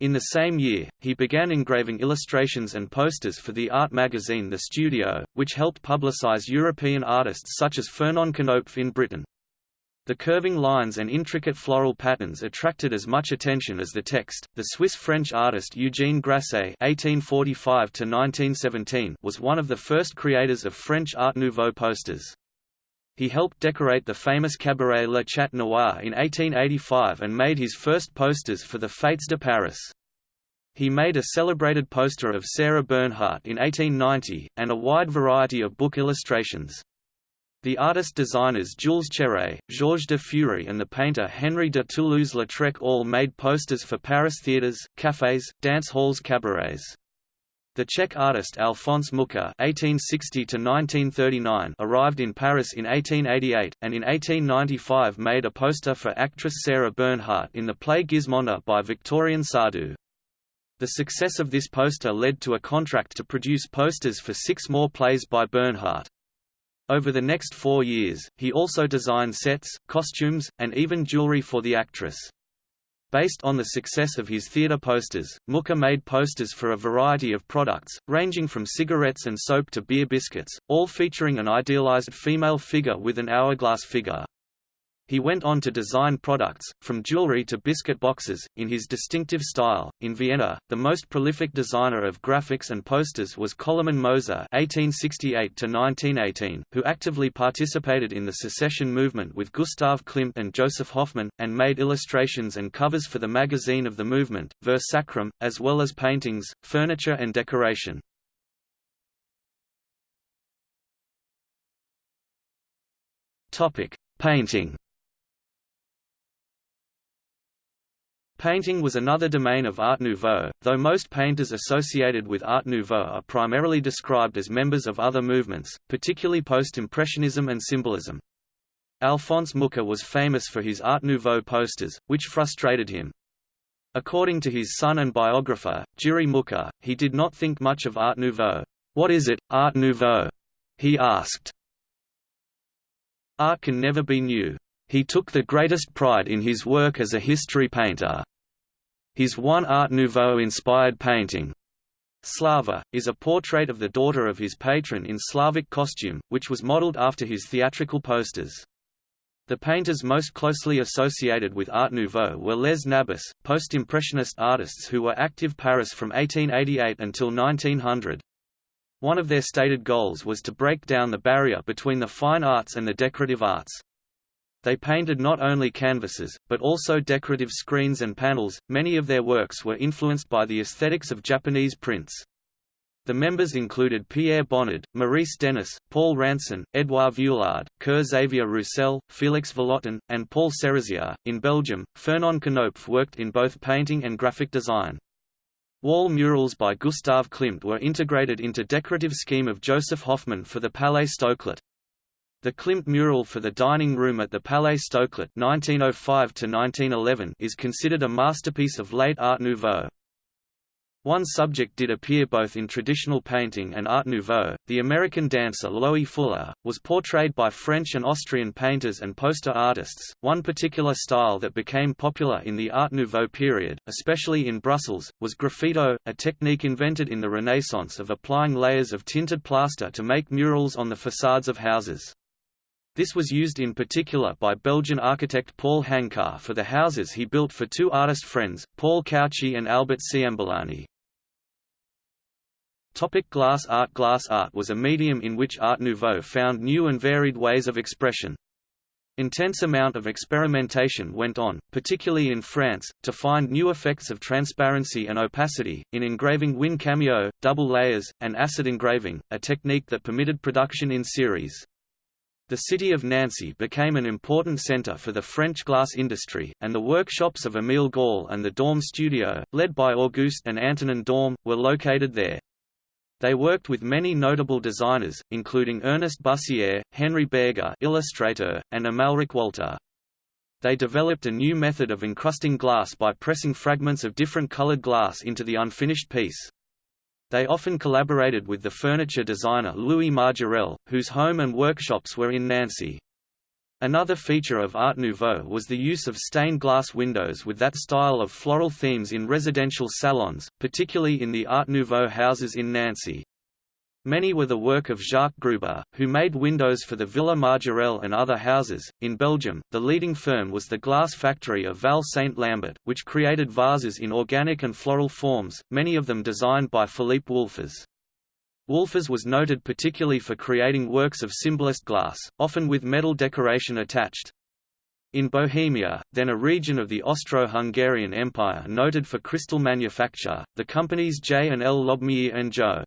In the same year, he began engraving illustrations and posters for the art magazine The Studio, which helped publicize European artists such as Fernand Khnopff in Britain. The curving lines and intricate floral patterns attracted as much attention as the text. The Swiss-French artist Eugène Grasset (1845–1917) was one of the first creators of French Art Nouveau posters. He helped decorate the famous cabaret Le Chat Noir in 1885 and made his first posters for the Fêtes de Paris. He made a celebrated poster of Sarah Bernhardt in 1890, and a wide variety of book illustrations. The artist-designers Jules Chéret, Georges de Feure and the painter Henri de Toulouse-Lautrec all made posters for Paris theatres, cafés, dance halls cabarets. The Czech artist Alphonse Mucha (1860–1939) arrived in Paris in 1888, and in 1895 made a poster for actress Sarah Bernhardt in the play Gismonde by Victorien Sardou. The success of this poster led to a contract to produce posters for six more plays by Bernhardt. Over the next four years, he also designed sets, costumes, and even jewelry for the actress. Based on the success of his theatre posters, Mucha made posters for a variety of products, ranging from cigarettes and soap to beer biscuits, all featuring an idealized female figure with an hourglass figure. He went on to design products, from jewelry to biscuit boxes, in his distinctive style. In Vienna, the most prolific designer of graphics and posters was Koloman Moser (1868–1918), who actively participated in the secession movement with Gustav Klimt and Josef Hoffmann, and made illustrations and covers for the magazine of the movement, Ver Sacrum, as well as paintings, furniture and decoration. Topic: Painting. Painting was another domain of Art Nouveau, though most painters associated with Art Nouveau are primarily described as members of other movements, particularly Post-Impressionism and Symbolism. Alphonse Mucha was famous for his Art Nouveau posters, which frustrated him. According to his son and biographer, Jiří Mucha, he did not think much of Art Nouveau. What is it, Art Nouveau? he asked. Art can never be new. He took the greatest pride in his work as a history painter. His one Art Nouveau-inspired painting, Slava, is a portrait of the daughter of his patron in Slavic costume, which was modeled after his theatrical posters. The painters most closely associated with Art Nouveau were Les Nabis, post-impressionist artists who were active Paris from 1888 until 1900. One of their stated goals was to break down the barrier between the fine arts and the decorative arts. They painted not only canvases, but also decorative screens and panels. Many of their works were influenced by the aesthetics of Japanese prints. The members included Pierre Bonnard, Maurice Denis, Paul Ranson, Edouard Vuillard, Ker-Xavier Roussel, Félix Vallotton, and Paul Sérusier. In Belgium, Fernand Khnopff worked in both painting and graphic design. Wall murals by Gustav Klimt were integrated into decorative scheme of Josef Hoffmann for the Palais Stoclet. The Klimt mural for the dining room at the Palais Stoclet (1905–1911) is considered a masterpiece of late Art Nouveau. One subject did appear both in traditional painting and Art Nouveau. The American dancer Loie Fuller was portrayed by French and Austrian painters and poster artists. One particular style that became popular in the Art Nouveau period, especially in Brussels, was graffito, a technique invented in the Renaissance of applying layers of tinted plaster to make murals on the facades of houses. This was used in particular by Belgian architect Paul Hankar for the houses he built for two artist friends, Paul Cauchie and Albert Ciamberlani. Topic glass art Glass art was a medium in which Art Nouveau found new and varied ways of expression. Intense amount of experimentation went on, particularly in France, to find new effects of transparency and opacity, in engraving win cameo, double layers, and acid engraving, a technique that permitted production in series. The city of Nancy became an important center for the French glass industry, and the workshops of Émile Gallé and the Daum Studio, led by Auguste and Antonin Daum, were located there. They worked with many notable designers, including Ernest Bussière, Henri Bergé illustrator, and Amalric Walter. They developed a new method of encrusting glass by pressing fragments of different colored glass into the unfinished piece. They often collaborated with the furniture designer Louis Majorelle, whose home and workshops were in Nancy. Another feature of Art Nouveau was the use of stained glass windows with that style of floral themes in residential salons, particularly in the Art Nouveau houses in Nancy. Many were the work of Jacques Gruber, who made windows for the Villa Majorelle and other houses. In Belgium, the leading firm was the glass factory of Val Saint Lambert, which created vases in organic and floral forms, many of them designed by Philippe Wolfers. Wolfers was noted particularly for creating works of symbolist glass, often with metal decoration attached. In Bohemia, then a region of the Austro-Hungarian Empire noted for crystal manufacture, the companies J and L Lobmeyr and Jo.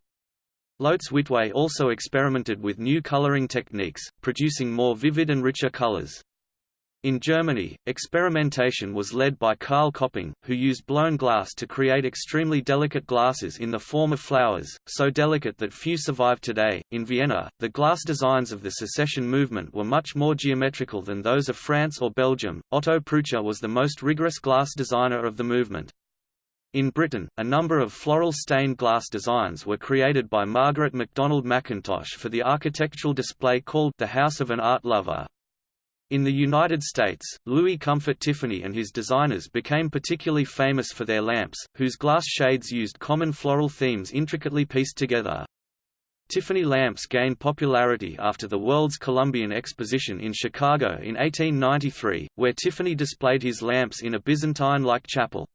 Loetz Witwe also experimented with new coloring techniques, producing more vivid and richer colors. In Germany, experimentation was led by Karl Köpping, who used blown glass to create extremely delicate glasses in the form of flowers, so delicate that few survive today. In Vienna, the glass designs of the secession movement were much more geometrical than those of France or Belgium. Otto Prutscher was the most rigorous glass designer of the movement. In Britain, a number of floral stained glass designs were created by Margaret MacDonald Mackintosh for the architectural display called The House of an Art Lover. In the United States, Louis Comfort Tiffany and his designers became particularly famous for their lamps, whose glass shades used common floral themes intricately pieced together. Tiffany lamps gained popularity after the World's Columbian Exposition in Chicago in 1893, where Tiffany displayed his lamps in a Byzantine-like chapel.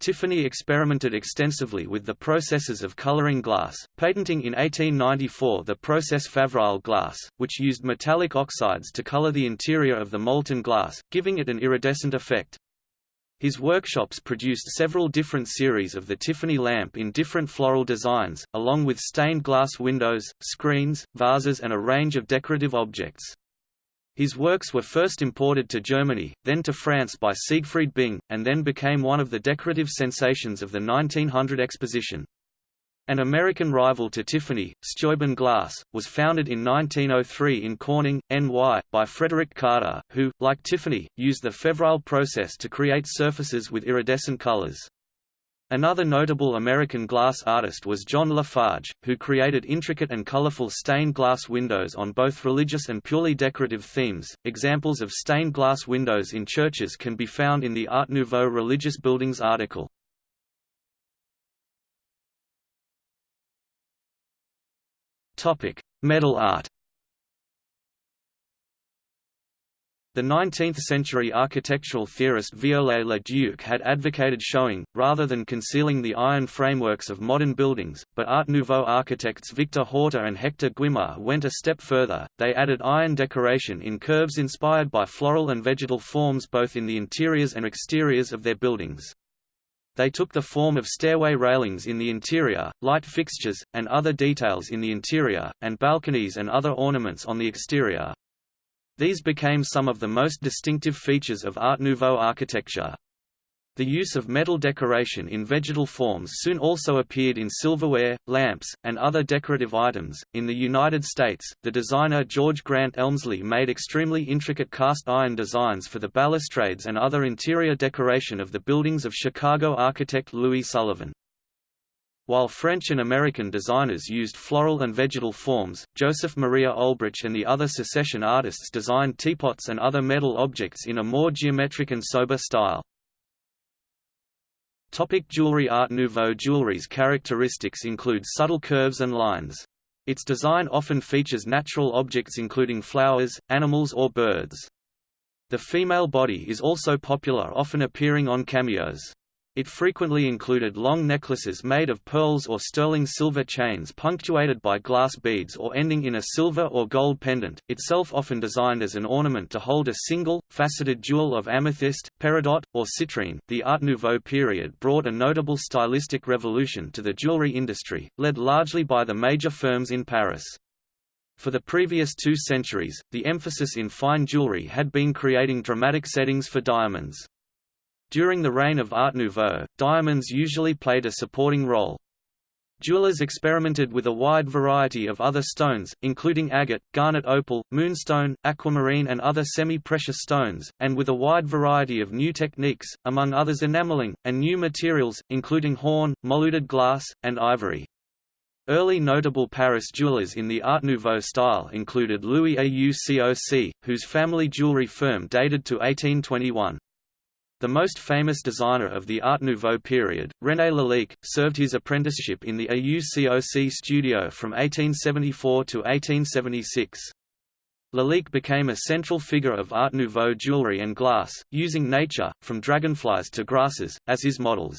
Tiffany experimented extensively with the processes of coloring glass, patenting in 1894 the process Favrile glass, which used metallic oxides to color the interior of the molten glass, giving it an iridescent effect. His workshops produced several different series of the Tiffany lamp in different floral designs, along with stained glass windows, screens, vases and a range of decorative objects. His works were first imported to Germany, then to France by Siegfried Bing, and then became one of the decorative sensations of the 1900 exposition. An American rival to Tiffany, Steuben Glass, was founded in 1903 in Corning, NY, by Frederick Carder, who, like Tiffany, used the Favrile process to create surfaces with iridescent colors. Another notable American glass artist was John Lafarge, who created intricate and colorful stained glass windows on both religious and purely decorative themes. Examples of stained glass windows in churches can be found in the Art Nouveau Religious Buildings article. Topic: Metal art. The 19th-century architectural theorist Viollet-le-Duc had advocated showing, rather than concealing the iron frameworks of modern buildings, but Art Nouveau architects Victor Horta and Hector Guimard went a step further, they added iron decoration in curves inspired by floral and vegetal forms both in the interiors and exteriors of their buildings. They took the form of stairway railings in the interior, light fixtures, and other details in the interior, and balconies and other ornaments on the exterior. These became some of the most distinctive features of Art Nouveau architecture. The use of metal decoration in vegetal forms soon also appeared in silverware, lamps, and other decorative items. In the United States, the designer George Grant Elmslie made extremely intricate cast iron designs for the balustrades and other interior decoration of the buildings of Chicago architect Louis Sullivan. While French and American designers used floral and vegetal forms, Joseph Maria Olbrich and the other secession artists designed teapots and other metal objects in a more geometric and sober style. Topic jewelry Art Nouveau jewelry's characteristics include subtle curves and lines. Its design often features natural objects including flowers, animals or birds. The female body is also popular often appearing on cameos. It frequently included long necklaces made of pearls or sterling silver chains punctuated by glass beads or ending in a silver or gold pendant, itself often designed as an ornament to hold a single, faceted jewel of amethyst, peridot, or citrine. The Art Nouveau period brought a notable stylistic revolution to the jewelry industry, led largely by the major firms in Paris. For the previous two centuries, the emphasis in fine jewelry had been creating dramatic settings for diamonds. During the reign of Art Nouveau, diamonds usually played a supporting role. Jewelers experimented with a wide variety of other stones, including agate, garnet opal, moonstone, aquamarine and other semi-precious stones, and with a wide variety of new techniques, among others enameling, and new materials, including horn, moulded glass, and ivory. Early notable Paris jewelers in the Art Nouveau style included Louis Aucoc, whose family jewelry firm dated to 1821. The most famous designer of the Art Nouveau period, René Lalique, served his apprenticeship in the AUCOC studio from 1874 to 1876. Lalique became a central figure of Art Nouveau jewelry and glass, using nature, from dragonflies to grasses, as his models.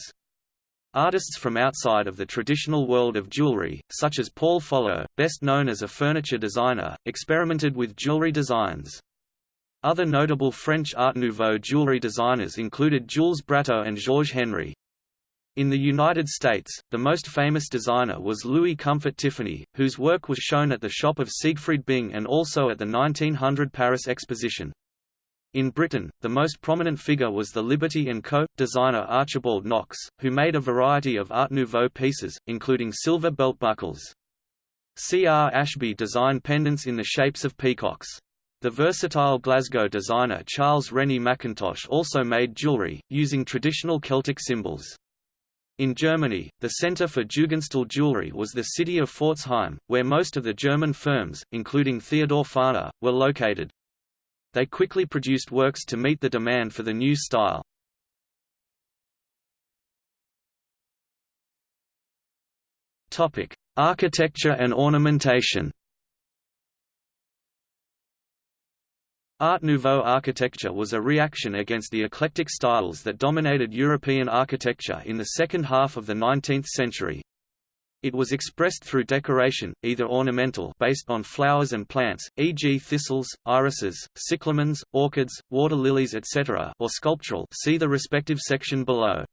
Artists from outside of the traditional world of jewelry, such as Paul Follot, best known as a furniture designer, experimented with jewelry designs. Other notable French Art Nouveau jewelry designers included Jules Brateau and Georges Henry. In the United States, the most famous designer was Louis Comfort Tiffany, whose work was shown at the shop of Siegfried Bing and also at the 1900 Paris Exposition. In Britain, the most prominent figure was the Liberty & Co. designer Archibald Knox, who made a variety of Art Nouveau pieces, including silver belt buckles. C. R. Ashbee designed pendants in the shapes of peacocks. The versatile Glasgow designer Charles Rennie Mackintosh also made jewelry, using traditional Celtic symbols. In Germany, the center for Jugendstil jewelry was the city of Pforzheim, where most of the German firms, including Theodor Fahrner, were located. They quickly produced works to meet the demand for the new style. Architecture and ornamentation Art Nouveau architecture was a reaction against the eclectic styles that dominated European architecture in the second half of the 19th century. It was expressed through decoration, either ornamental based on flowers and plants, e.g. thistles, irises, cyclamens, orchids, water lilies etc. or sculptural see the respective section below.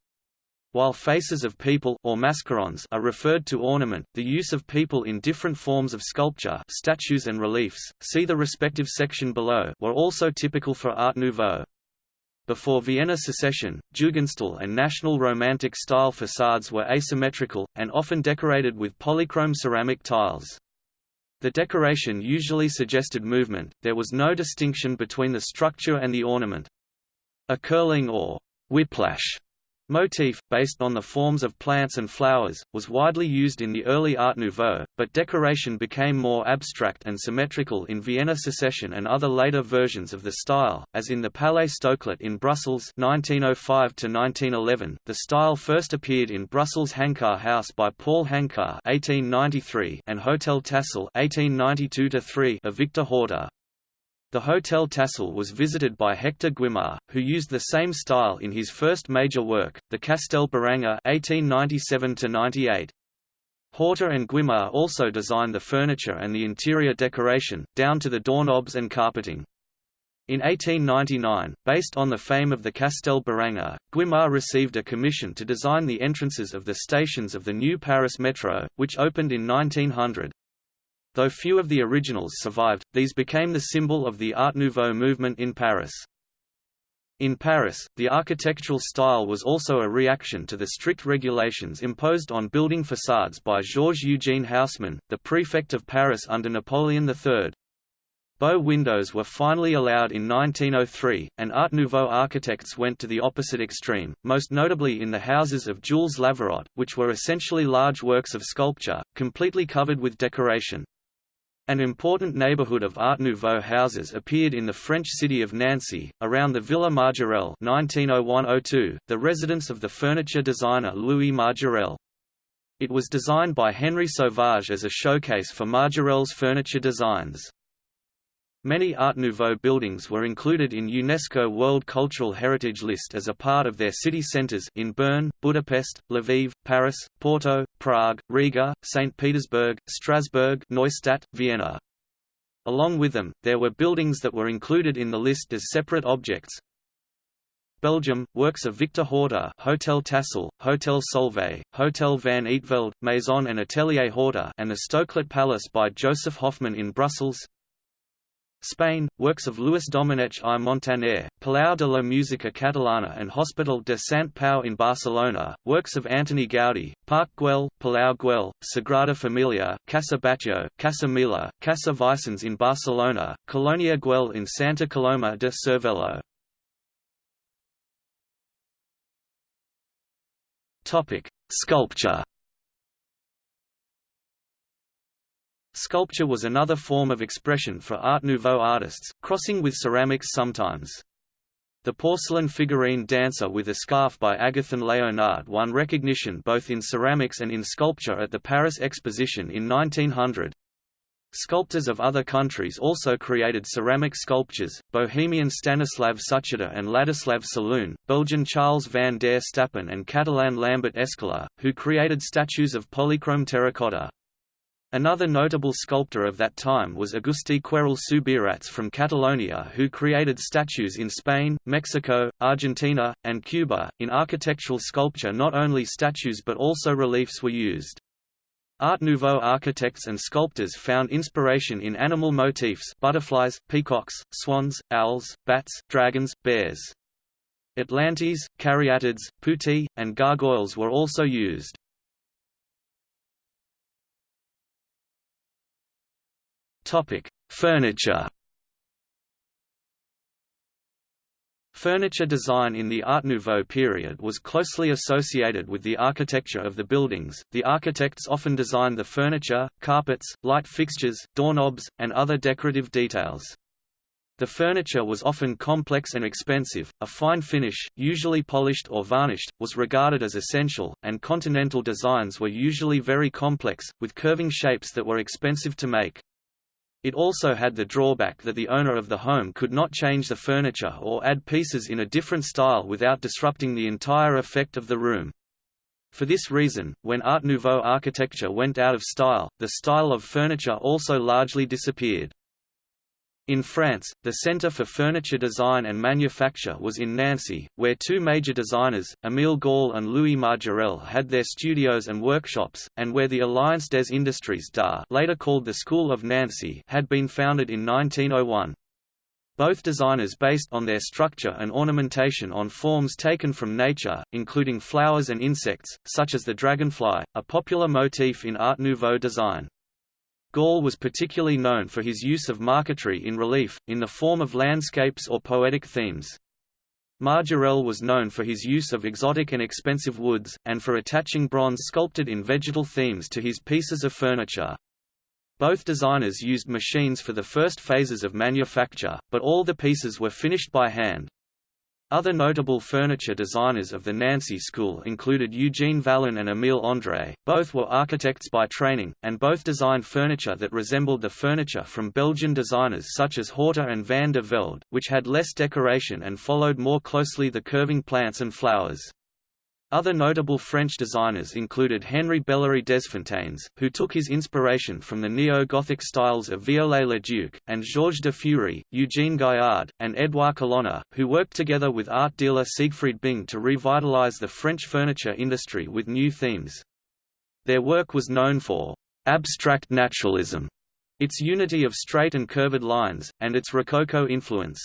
While faces of people or mascarons are referred to ornament, the use of people in different forms of sculpture statues and reliefs, see the respective section below were also typical for Art Nouveau. Before Vienna secession, Jugendstil and National Romantic style facades were asymmetrical, and often decorated with polychrome ceramic tiles. The decoration usually suggested movement, there was no distinction between the structure and the ornament. A curling or whiplash Motif, based on the forms of plants and flowers, was widely used in the early Art Nouveau, but decoration became more abstract and symmetrical in Vienna Secession and other later versions of the style, as in the Palais Stoclet in Brussels 1905 -1911. .The style first appeared in Brussels Hankar House by Paul Hankar 1893 and Hotel Tassel 1892 of Victor Horta. The Hotel Tassel was visited by Hector Guimard, who used the same style in his first major work, the Castel Béranger (1897–98). Horta and Guimard also designed the furniture and the interior decoration, down to the doorknobs and carpeting. In 1899, based on the fame of the Castel Béranger, Guimard received a commission to design the entrances of the stations of the new Paris Metro, which opened in 1900. Though few of the originals survived, these became the symbol of the Art Nouveau movement in Paris. In Paris, the architectural style was also a reaction to the strict regulations imposed on building facades by Georges Eugene Haussmann, the prefect of Paris under Napoleon III. Bow windows were finally allowed in 1903, and Art Nouveau architects went to the opposite extreme, most notably in the houses of Jules Lavirotte, which were essentially large works of sculpture, completely covered with decoration. An important neighborhood of Art Nouveau houses appeared in the French city of Nancy, around the Villa Majorelle 1901–02, the residence of the furniture designer Louis Majorelle. It was designed by Henri Sauvage as a showcase for Majorelle's furniture designs. Many Art Nouveau buildings were included in UNESCO World Cultural Heritage List as a part of their city centers in Bern, Budapest, Lviv, Paris, Porto, Prague, Riga, St. Petersburg, Strasbourg Neustadt, Vienna. Along with them, there were buildings that were included in the list as separate objects. Belgium, works of Victor Horta Hotel Tassel, Hotel Solvay, Hotel van Eetvelde, Maison and Atelier Horta and the Stoclet Palace by Josef Hoffmann in Brussels Spain, works of Luis Domenech i Montaner, Palau de la Música Catalana and Hospital de Sant Pau in Barcelona, works of Antoni Gaudí, Parc Güell, Palau Güell, Sagrada Familia, Casa Batlló, Casa Mila, Casa Vicens in Barcelona, Colonia Güell in Santa Coloma de Cervelló. Sculpture Sculpture was another form of expression for Art Nouveau artists, crossing with ceramics sometimes. The porcelain figurine Dancer with a Scarf by Agathon Leonard won recognition both in ceramics and in sculpture at the Paris Exposition in 1900. Sculptors of other countries also created ceramic sculptures, Bohemian Stanislav Sucharda and Ladislav Šaloun, Belgian Charles van der Stappen and Catalan Lambert Escaler, who created statues of polychrome terracotta. Another notable sculptor of that time was Agustí Querol Subirats from Catalonia, who created statues in Spain, Mexico, Argentina, and Cuba. In architectural sculpture, not only statues but also reliefs were used. Art Nouveau architects and sculptors found inspiration in animal motifs butterflies, peacocks, swans, owls, bats, dragons, bears. Atlantes, caryatids, putti, and gargoyles were also used. Topic: Furniture. Furniture design in the Art Nouveau period was closely associated with the architecture of the buildings. The architects often designed the furniture, carpets, light fixtures, doorknobs, and other decorative details. The furniture was often complex and expensive, a fine finish, usually polished or varnished, was regarded as essential, and continental designs were usually very complex, with curving shapes that were expensive to make. It also had the drawback that the owner of the home could not change the furniture or add pieces in a different style without disrupting the entire effect of the room. For this reason, when Art Nouveau architecture went out of style, the style of furniture also largely disappeared. In France, the Centre for Furniture Design and Manufacture was in Nancy, where two major designers, Émile Gallé and Louis Majorelle had their studios and workshops, and where the Alliance des Industries d'Art later called the School of Nancy had been founded in 1901. Both designers based on their structure and ornamentation on forms taken from nature, including flowers and insects, such as the dragonfly, a popular motif in Art Nouveau design. Gallé was particularly known for his use of marquetry in relief, in the form of landscapes or poetic themes. Majorelle was known for his use of exotic and expensive woods, and for attaching bronze sculpted in vegetal themes to his pieces of furniture. Both designers used machines for the first phases of manufacture, but all the pieces were finished by hand. Other notable furniture designers of the Nancy School included Eugene Vallin and Émile André, both were architects by training, and both designed furniture that resembled the furniture from Belgian designers such as Horta and van de Velde, which had less decoration and followed more closely the curving plants and flowers. Other notable French designers included Henri Bellery Desfontaines, who took his inspiration from the neo-Gothic styles of Viollet-le-Duc, and Georges de Feure, Eugene Gaillard, and Édouard Colonna, who worked together with art dealer Siegfried Bing to revitalize the French furniture industry with new themes. Their work was known for abstract naturalism, its unity of straight and curved lines, and its Rococo influence.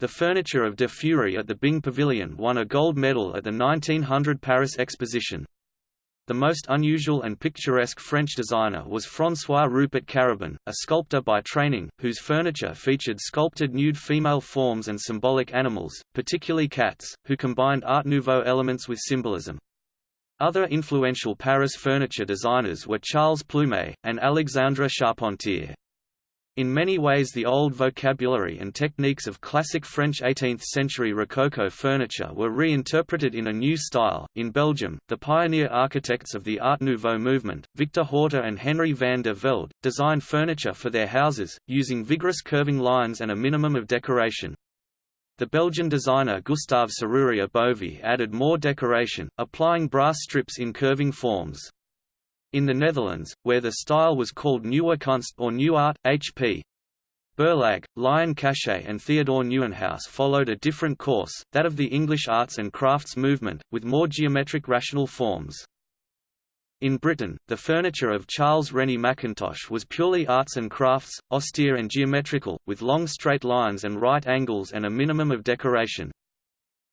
The furniture of de Feure at the Bing Pavilion won a gold medal at the 1900 Paris Exposition. The most unusual and picturesque French designer was François Rupert Carabin, a sculptor by training, whose furniture featured sculpted nude female forms and symbolic animals, particularly cats, who combined Art Nouveau elements with symbolism. Other influential Paris furniture designers were Charles Plumet, and Alexandre Charpentier. In many ways the old vocabulary and techniques of classic French 18th-century Rococo furniture were reinterpreted in a new style. In Belgium, the pioneer architects of the Art Nouveau movement, Victor Horta and Henry van de Velde, designed furniture for their houses, using vigorous curving lines and a minimum of decoration. The Belgian designer Gustave Serrurier Bovy added more decoration, applying brass strips in curving forms. In the Netherlands, where the style was called Nieuwe Kunst or New Art, H.P. Berlage, Lion Cachet and Theodore Nieuwenhuis followed a different course, that of the English arts and crafts movement, with more geometric rational forms. In Britain, the furniture of Charles Rennie Mackintosh was purely arts and crafts, austere and geometrical, with long straight lines and right angles and a minimum of decoration.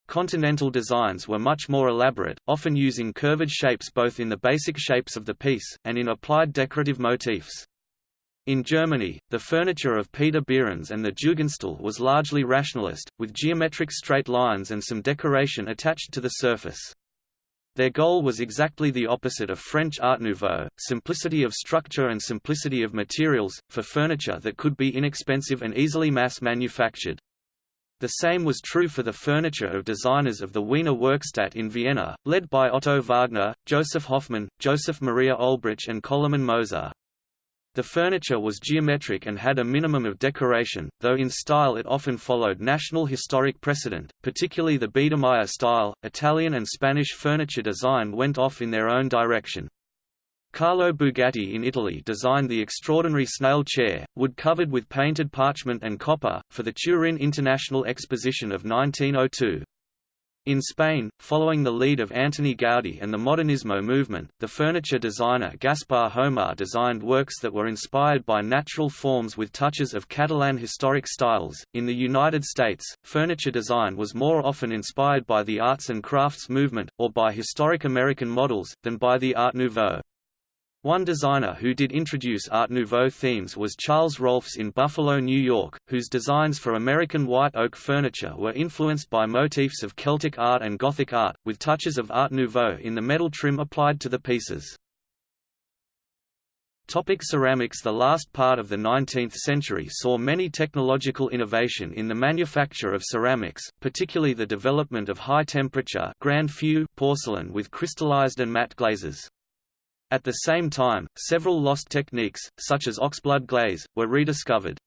Continental designs were much more elaborate, often using curved shapes both in the basic shapes of the piece, and in applied decorative motifs. In Germany, the furniture of Peter Behrens and the Jugendstil was largely rationalist, with geometric straight lines and some decoration attached to the surface. Their goal was exactly the opposite of French Art Nouveau, simplicity of structure and simplicity of materials, for furniture that could be inexpensive and easily mass-manufactured. The same was true for the furniture of designers of the Wiener Werkstatt in Vienna, led by Otto Wagner, Josef Hoffmann, Joseph Maria Olbrich and Koloman Moser. The furniture was geometric and had a minimum of decoration, though in style it often followed national historic precedent, particularly the Biedermeier style. Italian and Spanish furniture design went off in their own direction. Carlo Bugatti in Italy designed the extraordinary snail chair, wood covered with painted parchment and copper, for the Turin International Exposition of 1902. In Spain, following the lead of Antoni Gaudí and the Modernismo movement, the furniture designer Gaspar Homar designed works that were inspired by natural forms with touches of Catalan historic styles. In the United States, furniture design was more often inspired by the arts and crafts movement, or by historic American models, than by the Art Nouveau. One designer who did introduce Art Nouveau themes was Charles Rohlfs in Buffalo, New York, whose designs for American white oak furniture were influenced by motifs of Celtic art and Gothic art, with touches of Art Nouveau in the metal trim applied to the pieces. Topic ceramics The last part of the 19th century saw many technological innovation in the manufacture of ceramics, particularly the development of high-temperature porcelain with crystallized and matte glazes. At the same time, several lost techniques, such as oxblood glaze, were rediscovered.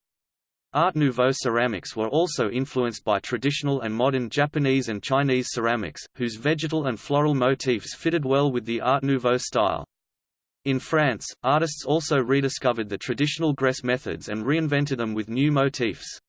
Art Nouveau ceramics were also influenced by traditional and modern Japanese and Chinese ceramics, whose vegetal and floral motifs fitted well with the Art Nouveau style. In France, artists also rediscovered the traditional Grès methods and reinvented them with new motifs.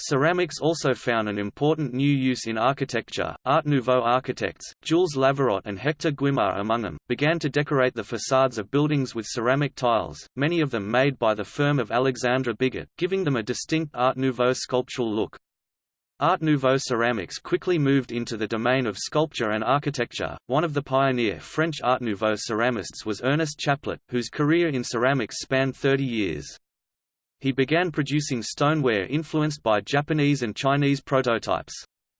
Ceramics also found an important new use in architecture. Art Nouveau architects, Jules Lavirotte and Hector Guimard among them, began to decorate the facades of buildings with ceramic tiles, many of them made by the firm of Alexandre Bigot, giving them a distinct Art Nouveau sculptural look. Art Nouveau ceramics quickly moved into the domain of sculpture and architecture. One of the pioneer French Art Nouveau ceramists was Ernest Chaplet, whose career in ceramics spanned 30 years. He began producing stoneware influenced by Japanese and Chinese prototypes.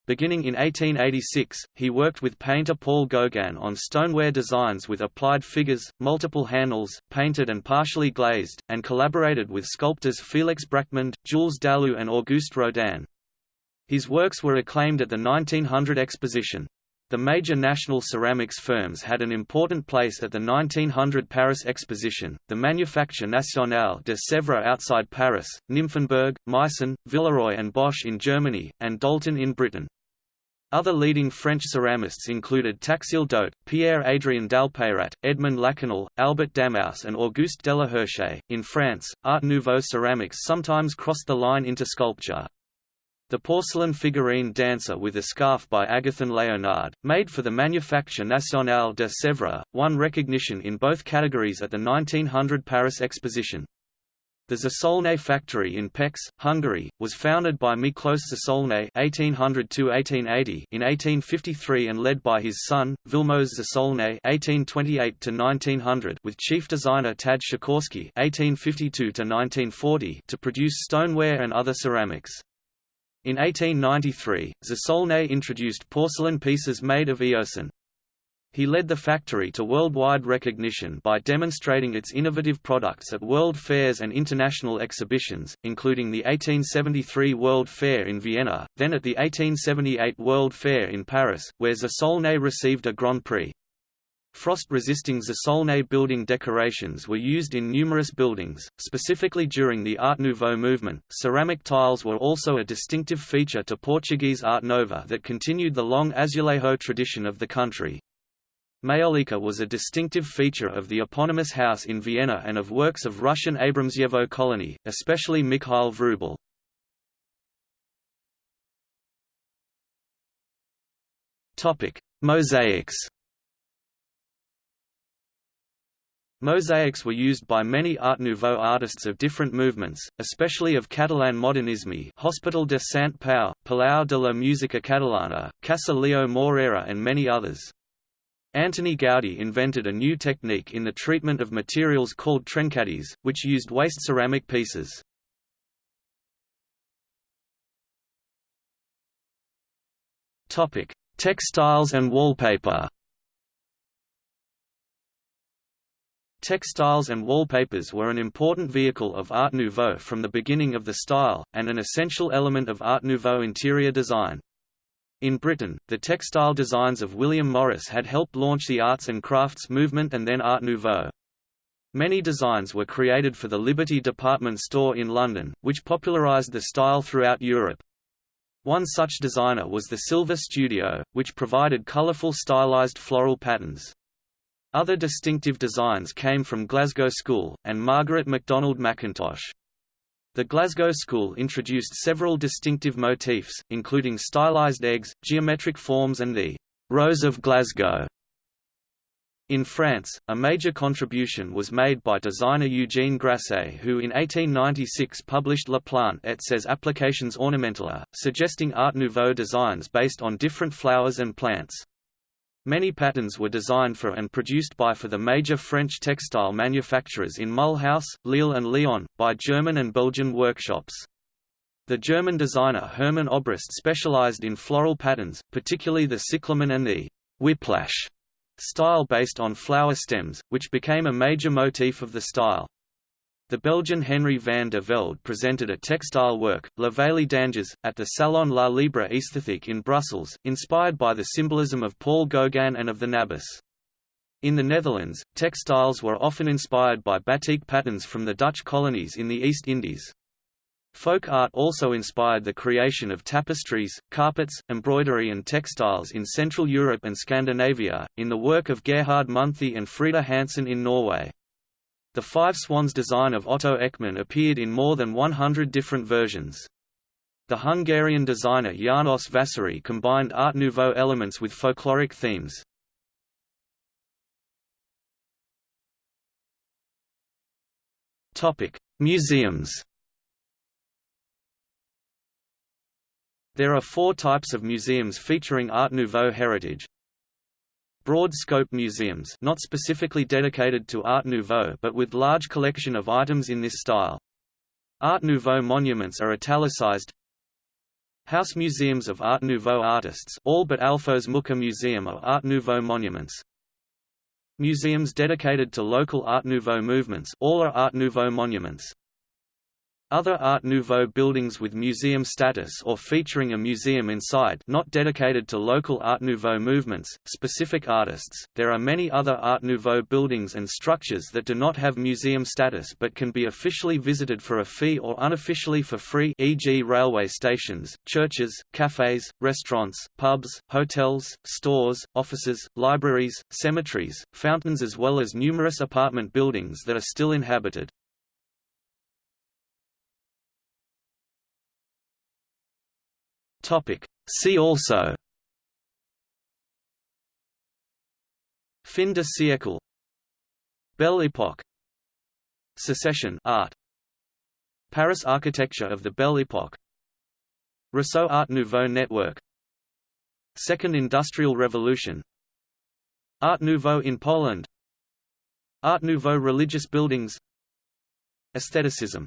Beginning in 1886, he worked with painter Paul Gauguin on stoneware designs with applied figures, multiple handles, painted and partially glazed, and collaborated with sculptors Félix Bracquemond, Jules Dalou and Auguste Rodin. His works were acclaimed at the 1900 exposition. The major national ceramics firms had an important place at the 1900 Paris Exposition, the Manufacture Nationale de Sèvres outside Paris, Nymphenburg, Meissen, Villeroy and Boch in Germany, and Doulton in Britain. Other leading French ceramists included Taxile Doat, Pierre-Adrien Dalpeyrat, Edmond Lachenal, Albert Dammouse and Auguste Delaherche. In France, Art Nouveau ceramics sometimes crossed the line into sculpture. The porcelain figurine Dancer with a Scarf by Agathon Leonard, made for the Manufacture Nationale de Sèvres, won recognition in both categories at the 1900 Paris Exposition. The Zsolnay factory in Pécs, Hungary, was founded by Miklos Zsolnay (1800–1880) in 1853 and led by his son Vilmos Zsolnay (1828–1900) with chief designer Tad Sikorski (1852–1940) to produce stoneware and other ceramics. In 1893, Zsolnay introduced porcelain pieces made of eosin. He led the factory to worldwide recognition by demonstrating its innovative products at world fairs and international exhibitions, including the 1873 World Fair in Vienna, then at the 1878 World Fair in Paris, where Zsolnay received a Grand Prix. Frost-resisting Zsolnay building decorations were used in numerous buildings, specifically during the Art Nouveau movement. Ceramic tiles were also a distinctive feature to Portuguese Art Nova that continued the long azulejo tradition of the country. Majolica was a distinctive feature of the eponymous house in Vienna and of works of Russian Abramtsevo colony, especially Mikhail Vrubel. Mosaics Mosaics were used by many Art Nouveau artists of different movements, especially of Catalan modernisme Hospital de Sant Pau, Palau de la Música Catalana, Casa Lleó Morera and many others. Antoni Gaudí invented a new technique in the treatment of materials called trencadís, which used waste ceramic pieces. Textiles and wallpaper Textiles and wallpapers were an important vehicle of Art Nouveau from the beginning of the style, and an essential element of Art Nouveau interior design. In Britain, the textile designs of William Morris had helped launch the arts and crafts movement and then Art Nouveau. Many designs were created for the Liberty department store in London, which popularised the style throughout Europe. One such designer was the Silver Studio, which provided colourful stylised floral patterns. Other distinctive designs came from Glasgow School, and Margaret MacDonald Mackintosh. The Glasgow School introduced several distinctive motifs, including stylized eggs, geometric forms and the «Rose of Glasgow». In France, a major contribution was made by designer Eugène Grasset who in 1896 published La Plante et ses applications ornementales, suggesting Art Nouveau designs based on different flowers and plants. Many patterns were designed for and produced by for the major French textile manufacturers in Mulhouse, Lille and Lyon, by German and Belgian workshops. The German designer Hermann Obrist specialized in floral patterns, particularly the cyclamen and the whiplash style based on flower stems, which became a major motif of the style. The Belgian Henry van de Velde presented a textile work, La Veillée d'Anges, at the Salon La Libre Esthétique in Brussels, inspired by the symbolism of Paul Gauguin and of the Nabis. In the Netherlands, textiles were often inspired by batik patterns from the Dutch colonies in the East Indies. Folk art also inspired the creation of tapestries, carpets, embroidery and textiles in Central Europe and Scandinavia, in the work of Gerhard Munthe and Frida Hansen in Norway. The Five Swans design of Otto Eckmann appeared in more than 100 different versions. The Hungarian designer János Vaszary combined Art Nouveau elements with folkloric themes. Museums There are four types of museums featuring Art Nouveau heritage, broad-scope museums not specifically dedicated to Art Nouveau but with large collection of items in this style. Art Nouveau monuments are italicized House museums of Art Nouveau artists all but Alfons Mucha Museum are Art Nouveau monuments. Museums dedicated to local Art Nouveau movements all are Art Nouveau monuments. Other Art Nouveau buildings with museum status or featuring a museum inside not dedicated to local Art Nouveau movements, specific artists. There are many other Art Nouveau buildings and structures that do not have museum status but can be officially visited for a fee or unofficially for free e.g. railway stations, churches, cafes, restaurants, pubs, hotels, stores, offices, libraries, cemeteries, fountains as well as numerous apartment buildings that are still inhabited. Topic. See also. Fin de siècle Belle Époque. Secession art. Paris architecture of the Belle Époque. Réseau Art Nouveau network. Second Industrial Revolution. Art Nouveau in Poland. Art Nouveau religious buildings. Aestheticism